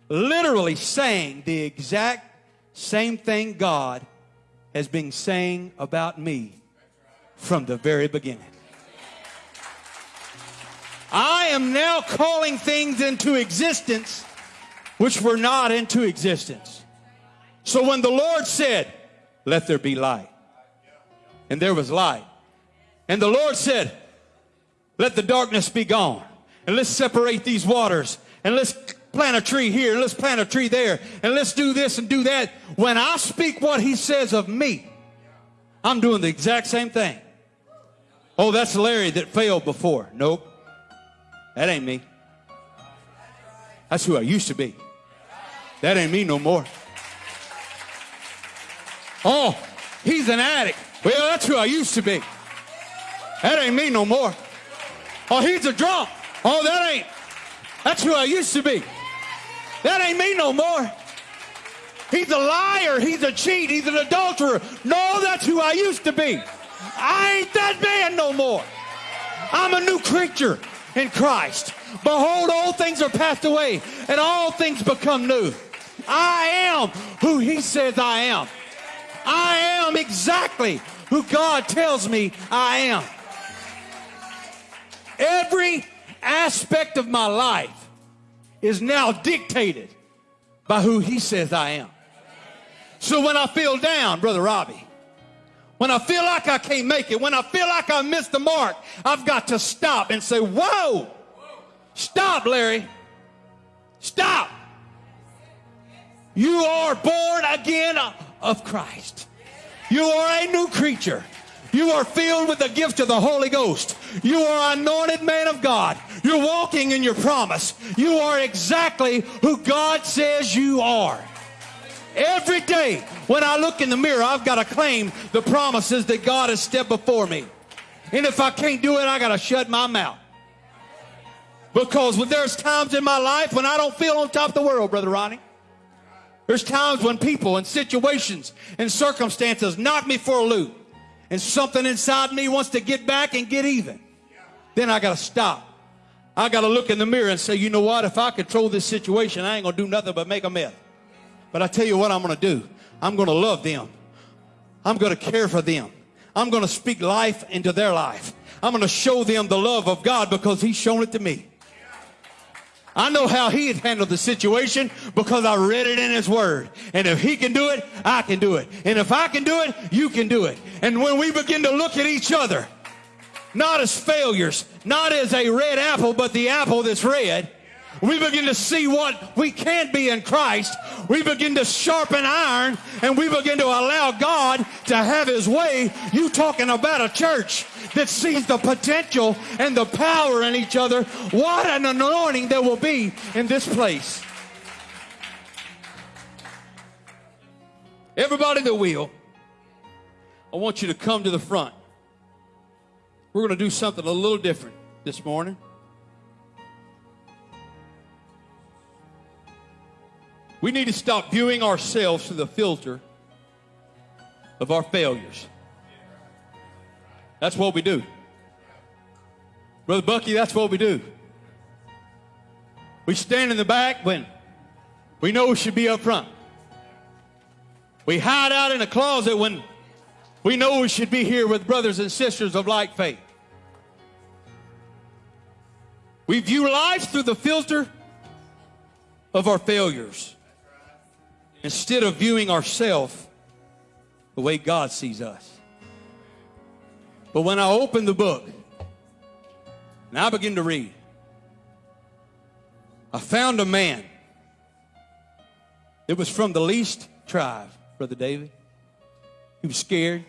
literally saying the exact same thing God has been saying about me from the very beginning. I am now calling things into existence which were not into existence. So when the Lord said, Let there be light, and there was light, and the Lord said, Let the darkness be gone, and let's separate these waters, and let's plant a tree here, and let's plant a tree there, and let's do this and do that. When I speak what He says of me, I'm doing the exact same thing. Oh, that's Larry that failed before. Nope. That ain't me. That's who I used to be. That ain't me no more. Oh, he's an addict. Well, that's who I used to be. That ain't me no more. Oh, he's a drunk. Oh, that ain't. That's who I used to be. That ain't me no more. He's a liar. He's a cheat. He's an adulterer. No, that's who I used to be. I ain't that man no more. I'm a new creature in Christ. Behold, all things are passed away, and all things become new. I am who He says I am. I am exactly who God tells me I am. Every aspect of my life is now dictated by who He says I am. So when I feel down, Brother Robbie, when I feel like I can't make it, when I feel like I missed the mark, I've got to stop and say, Whoa! Stop, Larry. Stop. You are born again of Christ. You are a new creature. You are filled with the gift of the Holy Ghost. You are anointed man of God. You're walking in your promise. You are exactly who God says you are. Every day when I look in the mirror, I've got to claim the promises that God has stepped before me. And if I can't do it, I got to shut my mouth. Because when there's times in my life when I don't feel on top of the world, Brother Ronnie. There's times when people and situations and circumstances knock me for a loop. And something inside me wants to get back and get even. Then I got to stop. I got to look in the mirror and say, you know what? If I control this situation, I ain't going to do nothing but make a mess. But I tell you what I'm going to do. I'm going to love them. I'm going to care for them. I'm going to speak life into their life. I'm going to show them the love of God because He's shown it to me. I know how He had handled the situation because I read it in His Word. And if He can do it, I can do it. And if I can do it, you can do it. And when we begin to look at each other, not as failures, not as a red apple, but the apple that's red, We begin to see what we can be in Christ. We begin to sharpen iron and we begin to allow God to have his way. You talking about a church that sees the potential and the power in each other. What an anointing there will be in this place. Everybody that will, I want you to come to the front. We're going to do something a little different this morning. We need to stop viewing ourselves through the filter of our failures. That's what we do. Brother Bucky, that's what we do. We stand in the back when we know we should be up front. We hide out in a closet when we know we should be here with brothers and sisters of like faith. We view life through the filter of our failures instead of viewing ourselves the way God sees us. But when I opened the book and I began to read, I found a man. It was from the least tribe, Brother David. He was scared.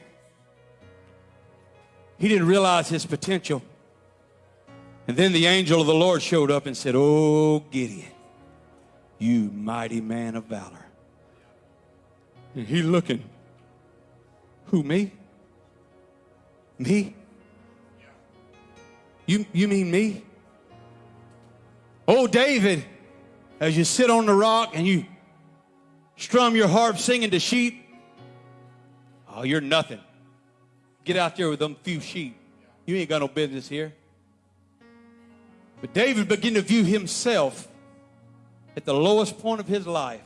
He didn't realize his potential. And then the angel of the Lord showed up and said, Oh, Gideon, you mighty man of valor. And he looking, who, me? Me? You, you mean me? Oh, David, as you sit on the rock and you strum your harp singing to sheep, oh, you're nothing. Get out there with them few sheep. You ain't got no business here. But David began to view himself at the lowest point of his life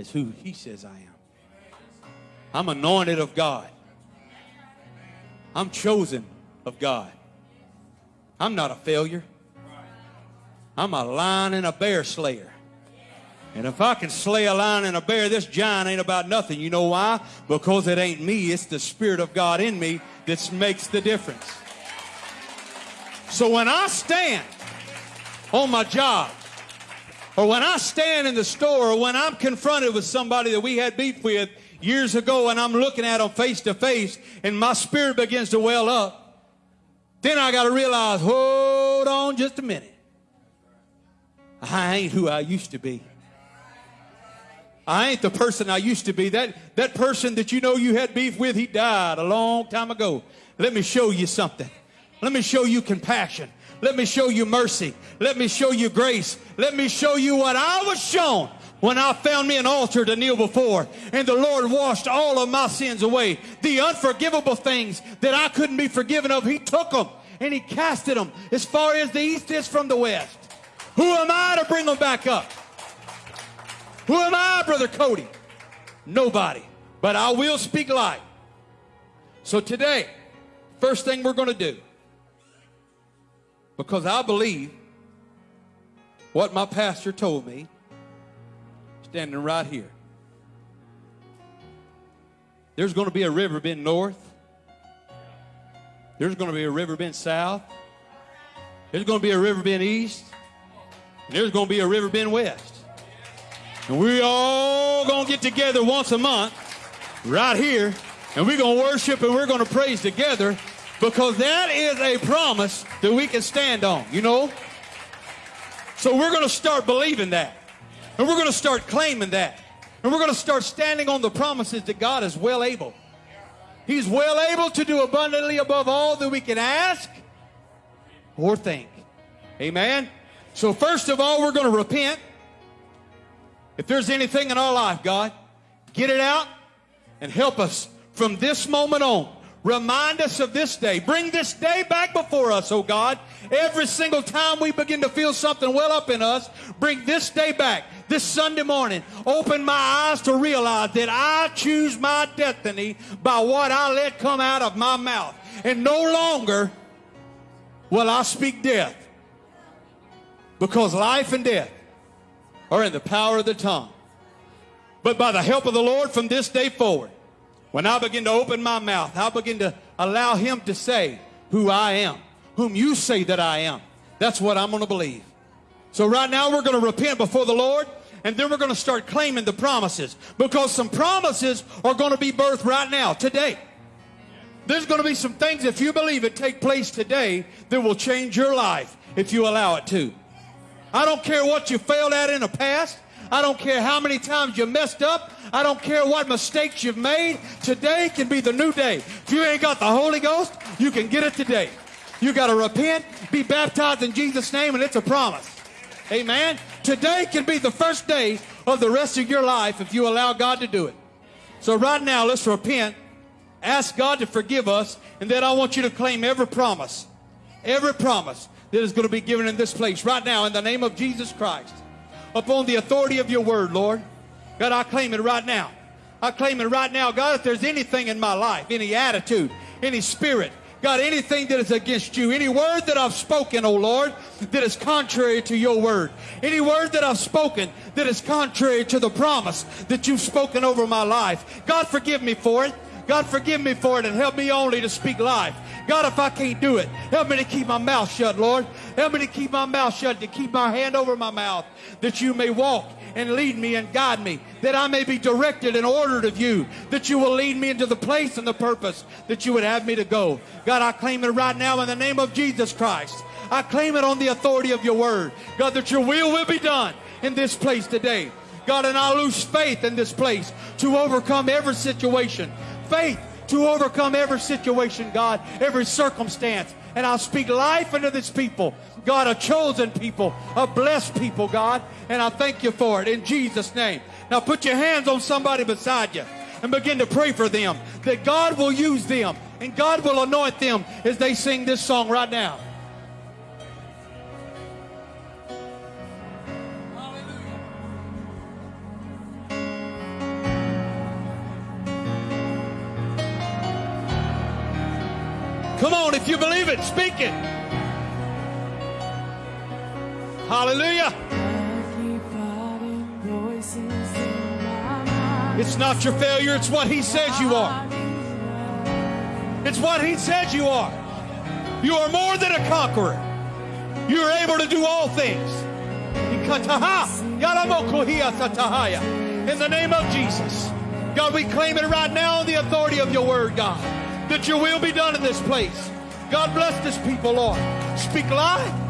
as who he says I am. I'm anointed of God. I'm chosen of God. I'm not a failure. I'm a lion and a bear slayer. And if I can slay a lion and a bear, this giant ain't about nothing. You know why? Because it ain't me, it's the Spirit of God in me that makes the difference. So when I stand on my job, or when I stand in the store, or when I'm confronted with somebody that we had beef with years ago and I'm looking at them face to face and my spirit begins to well up, then I got to realize, hold on just a minute. I ain't who I used to be. I ain't the person I used to be. That, that person that you know you had beef with, he died a long time ago. Let me show you something. Let me show you compassion. Let me show you mercy. Let me show you grace. Let me show you what I was shown when I found me an altar to kneel before and the Lord washed all of my sins away. The unforgivable things that I couldn't be forgiven of, He took them and He casted them as far as the east is from the west. Who am I to bring them back up? Who am I, Brother Cody? Nobody. But I will speak light. So today, first thing we're going to do, because I believe what my pastor told me, standing right here. There's going to be a river bend north. There's going to be a river bend south. There's going to be a river bend east. And there's going to be a river bend west. And we're all going to get together once a month right here. And we're going to worship and we're going to praise together because that is a promise that we can stand on, you know? So we're going to start believing that. And we're going to start claiming that. And we're going to start standing on the promises that God is well able. He's well able to do abundantly above all that we can ask or think. Amen. So, first of all, we're going to repent. If there's anything in our life, God, get it out and help us from this moment on. Remind us of this day. Bring this day back before us, oh God. Every single time we begin to feel something well up in us, bring this day back. This Sunday morning, open my eyes to realize that I choose my destiny by what I let come out of my mouth. And no longer will I speak death. Because life and death are in the power of the tongue. But by the help of the Lord from this day forward, when I begin to open my mouth, I begin to allow Him to say who I am, whom you say that I am. That's what I'm going to believe. So right now we're going to repent before the Lord and then we're going to start claiming the promises because some promises are going to be birthed right now, today. There's going to be some things, if you believe it, take place today that will change your life if you allow it to. I don't care what you failed at in the past. I don't care how many times you messed up. I don't care what mistakes you've made. Today can be the new day. If you ain't got the Holy Ghost, you can get it today. You got to repent, be baptized in Jesus' name, and it's a promise. Amen. Today can be the first day of the rest of your life if you allow God to do it. So right now, let's repent. Ask God to forgive us, and then I want you to claim every promise, every promise that is going to be given in this place right now in the name of Jesus Christ. Upon the authority of your word, Lord. God, I claim it right now. I claim it right now, God, if there's anything in my life, any attitude, any spirit, God, anything that is against you, any word that I've spoken, oh Lord, that is contrary to your word, any word that I've spoken that is contrary to the promise that you've spoken over my life, God, forgive me for it. God, forgive me for it and help me only to speak life. God, if I can't do it, help me to keep my mouth shut, Lord. Help me to keep my mouth shut, to keep my hand over my mouth, that you may walk and lead me and guide me, that I may be directed and ordered of you, that you will lead me into the place and the purpose that you would have me to go. God, I claim it right now in the name of Jesus Christ. I claim it on the authority of your word. God, that your will will be done in this place today. God, and I lose faith in this place to overcome every situation. Faith to overcome every situation, God, every circumstance. And I'll speak life into this people. God, a chosen people, a blessed people, God. And I thank you for it in Jesus' name. Now put your hands on somebody beside you and begin to pray for them that God will use them and God will anoint them as they sing this song right now. Come on, if you believe it, speak it. Hallelujah. It's not your failure, it's what He says you are. It's what He says you are. You are more than a conqueror. You are able to do all things. In the name of Jesus. God, we claim it right now on the authority of your word, God that your will be done in this place. God bless this people, Lord. Speak life.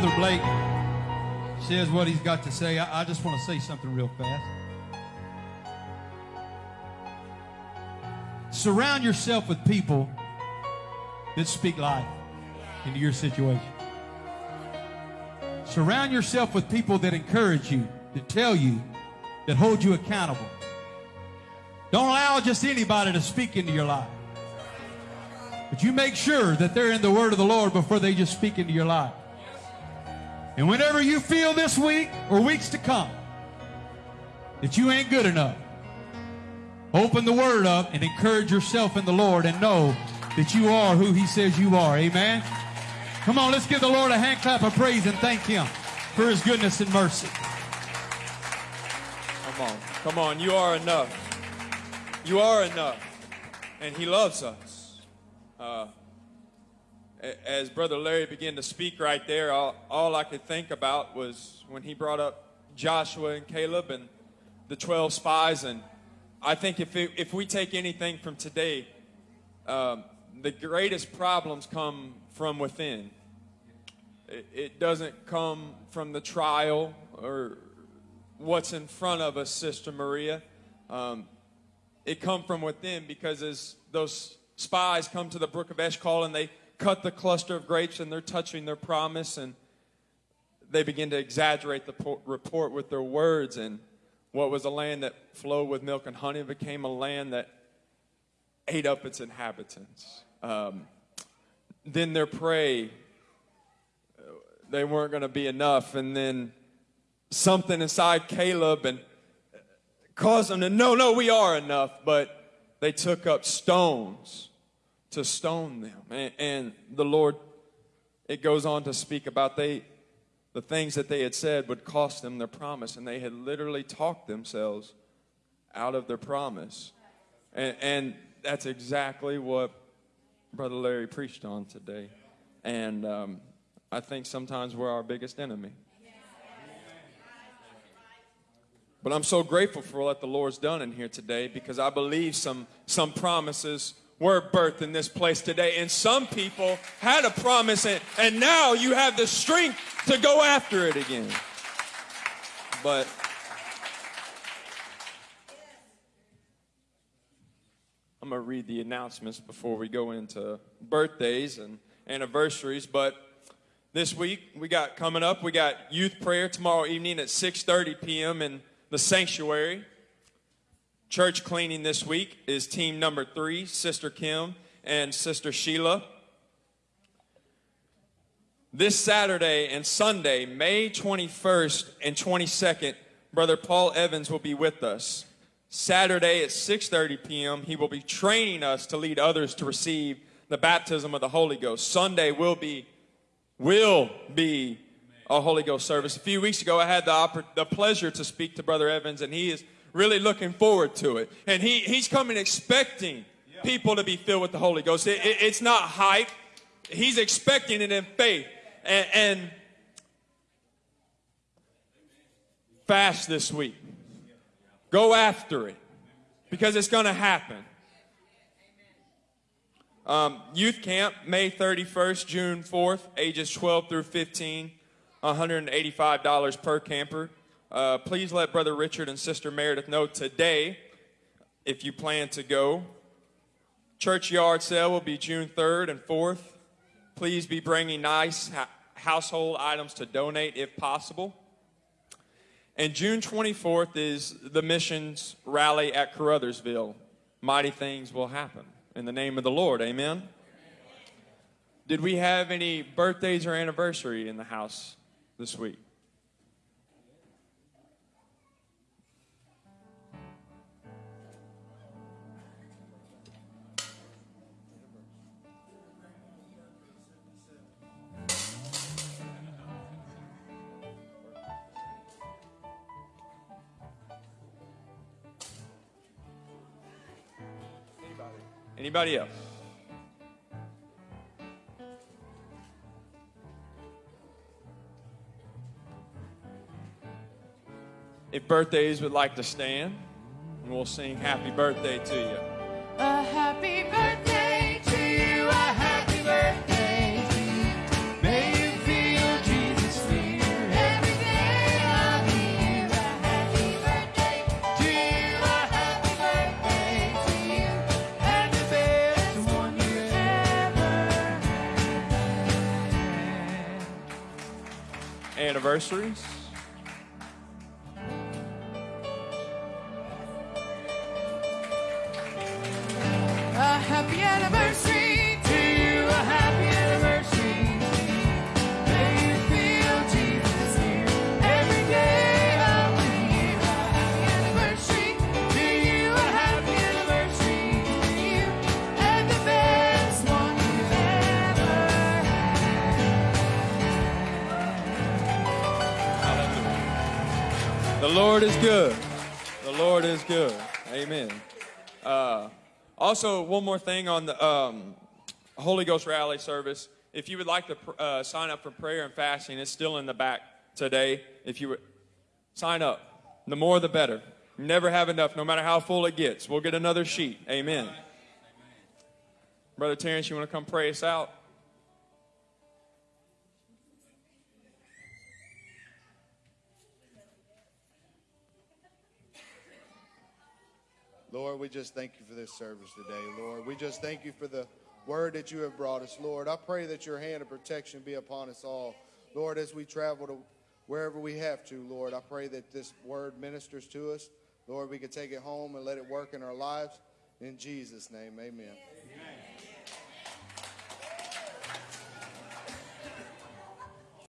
Brother Blake says what he's got to say, I, I just want to say something real fast. Surround yourself with people that speak life into your situation. Surround yourself with people that encourage you, that tell you, that hold you accountable. Don't allow just anybody to speak into your life. But you make sure that they're in the word of the Lord before they just speak into your life. And whenever you feel this week or weeks to come that you ain't good enough, open the word up and encourage yourself in the Lord and know that you are who he says you are. Amen. Come on, let's give the Lord a hand clap of praise and thank him for his goodness and mercy. Come on. Come on. You are enough. You are enough. And He loves us. Uh, as Brother Larry began to speak right there, all, all I could think about was when he brought up Joshua and Caleb and the 12 spies. And I think if, it, if we take anything from today, um, the greatest problems come from within. It, it doesn't come from the trial or what's in front of us, Sister Maria. Um, it come from within because as those spies come to the brook of Eshcol and they cut the cluster of grapes and they're touching their promise and they begin to exaggerate the po- report with their words and what was a land that flowed with milk and honey became a land that ate up its inhabitants. Um, then their prey, they weren't going to be enough. And then something inside Caleb and caused them to know, no, we are enough. But they took up stones to stone them. And, and the Lord, it goes on to speak about they, the things that they had said would cost them their promise. And they had literally talked themselves out of their promise. And, and that's exactly what Brother Larry preached on today. And um, I think sometimes we're our biggest enemy. But I'm so grateful for what the Lord's done in here today because I believe some, some promises were birthed in this place today. And some people had a promise, and, and now you have the strength to go after it again. But I'm going to read the announcements before we go into birthdays and anniversaries. But this week we got coming up, we got youth prayer tomorrow evening at 6:30 p.m. in the sanctuary. Church cleaning this week is team number three, Sister Kim and Sister Sheila. This Saturday and Sunday, May 21st and 22nd, Brother Paul Evans will be with us. Saturday at 6:30 p.m., he will be training us to lead others to receive the baptism of the Holy Ghost. Sunday will be will be a Holy Ghost service. A few weeks ago, I had the, the pleasure to speak to Brother Evans, and he is really looking forward to it. And he, he's coming expecting people to be filled with the Holy Ghost. It- it- it's not hype, he's expecting it in faith. And, and fast this week. Go after it because it's going to happen. Um, youth camp, May 31st, June 4th, ages 12 through 15, $185 per camper. Uh, please let Brother Richard and Sister Meredith know today if you plan to go. Church yard sale will be June 3rd and 4th. Please be bringing nice ha- household items to donate if possible. And June 24th is the missions rally at Caruthersville. Mighty things will happen in the name of the Lord. Amen. Did we have any birthdays or anniversary in the house this week. Anybody else? If birthdays would like to stand, and we'll sing happy birthday to you. A happy birthday Anniversaries. Lord is good. The Lord is good. Amen. Uh, also, one more thing on the um, Holy Ghost rally service. If you would like to uh, sign up for prayer and fasting, it's still in the back today. If you would sign up, the more the better. Never have enough, no matter how full it gets. We'll get another sheet. Amen. Brother Terrence, you want to come pray us out? Lord, we just thank you for this service today, Lord. We just thank you for the word that you have brought us, Lord. I pray that your hand of protection be upon us all. Lord, as we travel to wherever we have to, Lord, I pray that this word ministers to us. Lord, we can take it home and let it work in our lives. In Jesus' name, amen.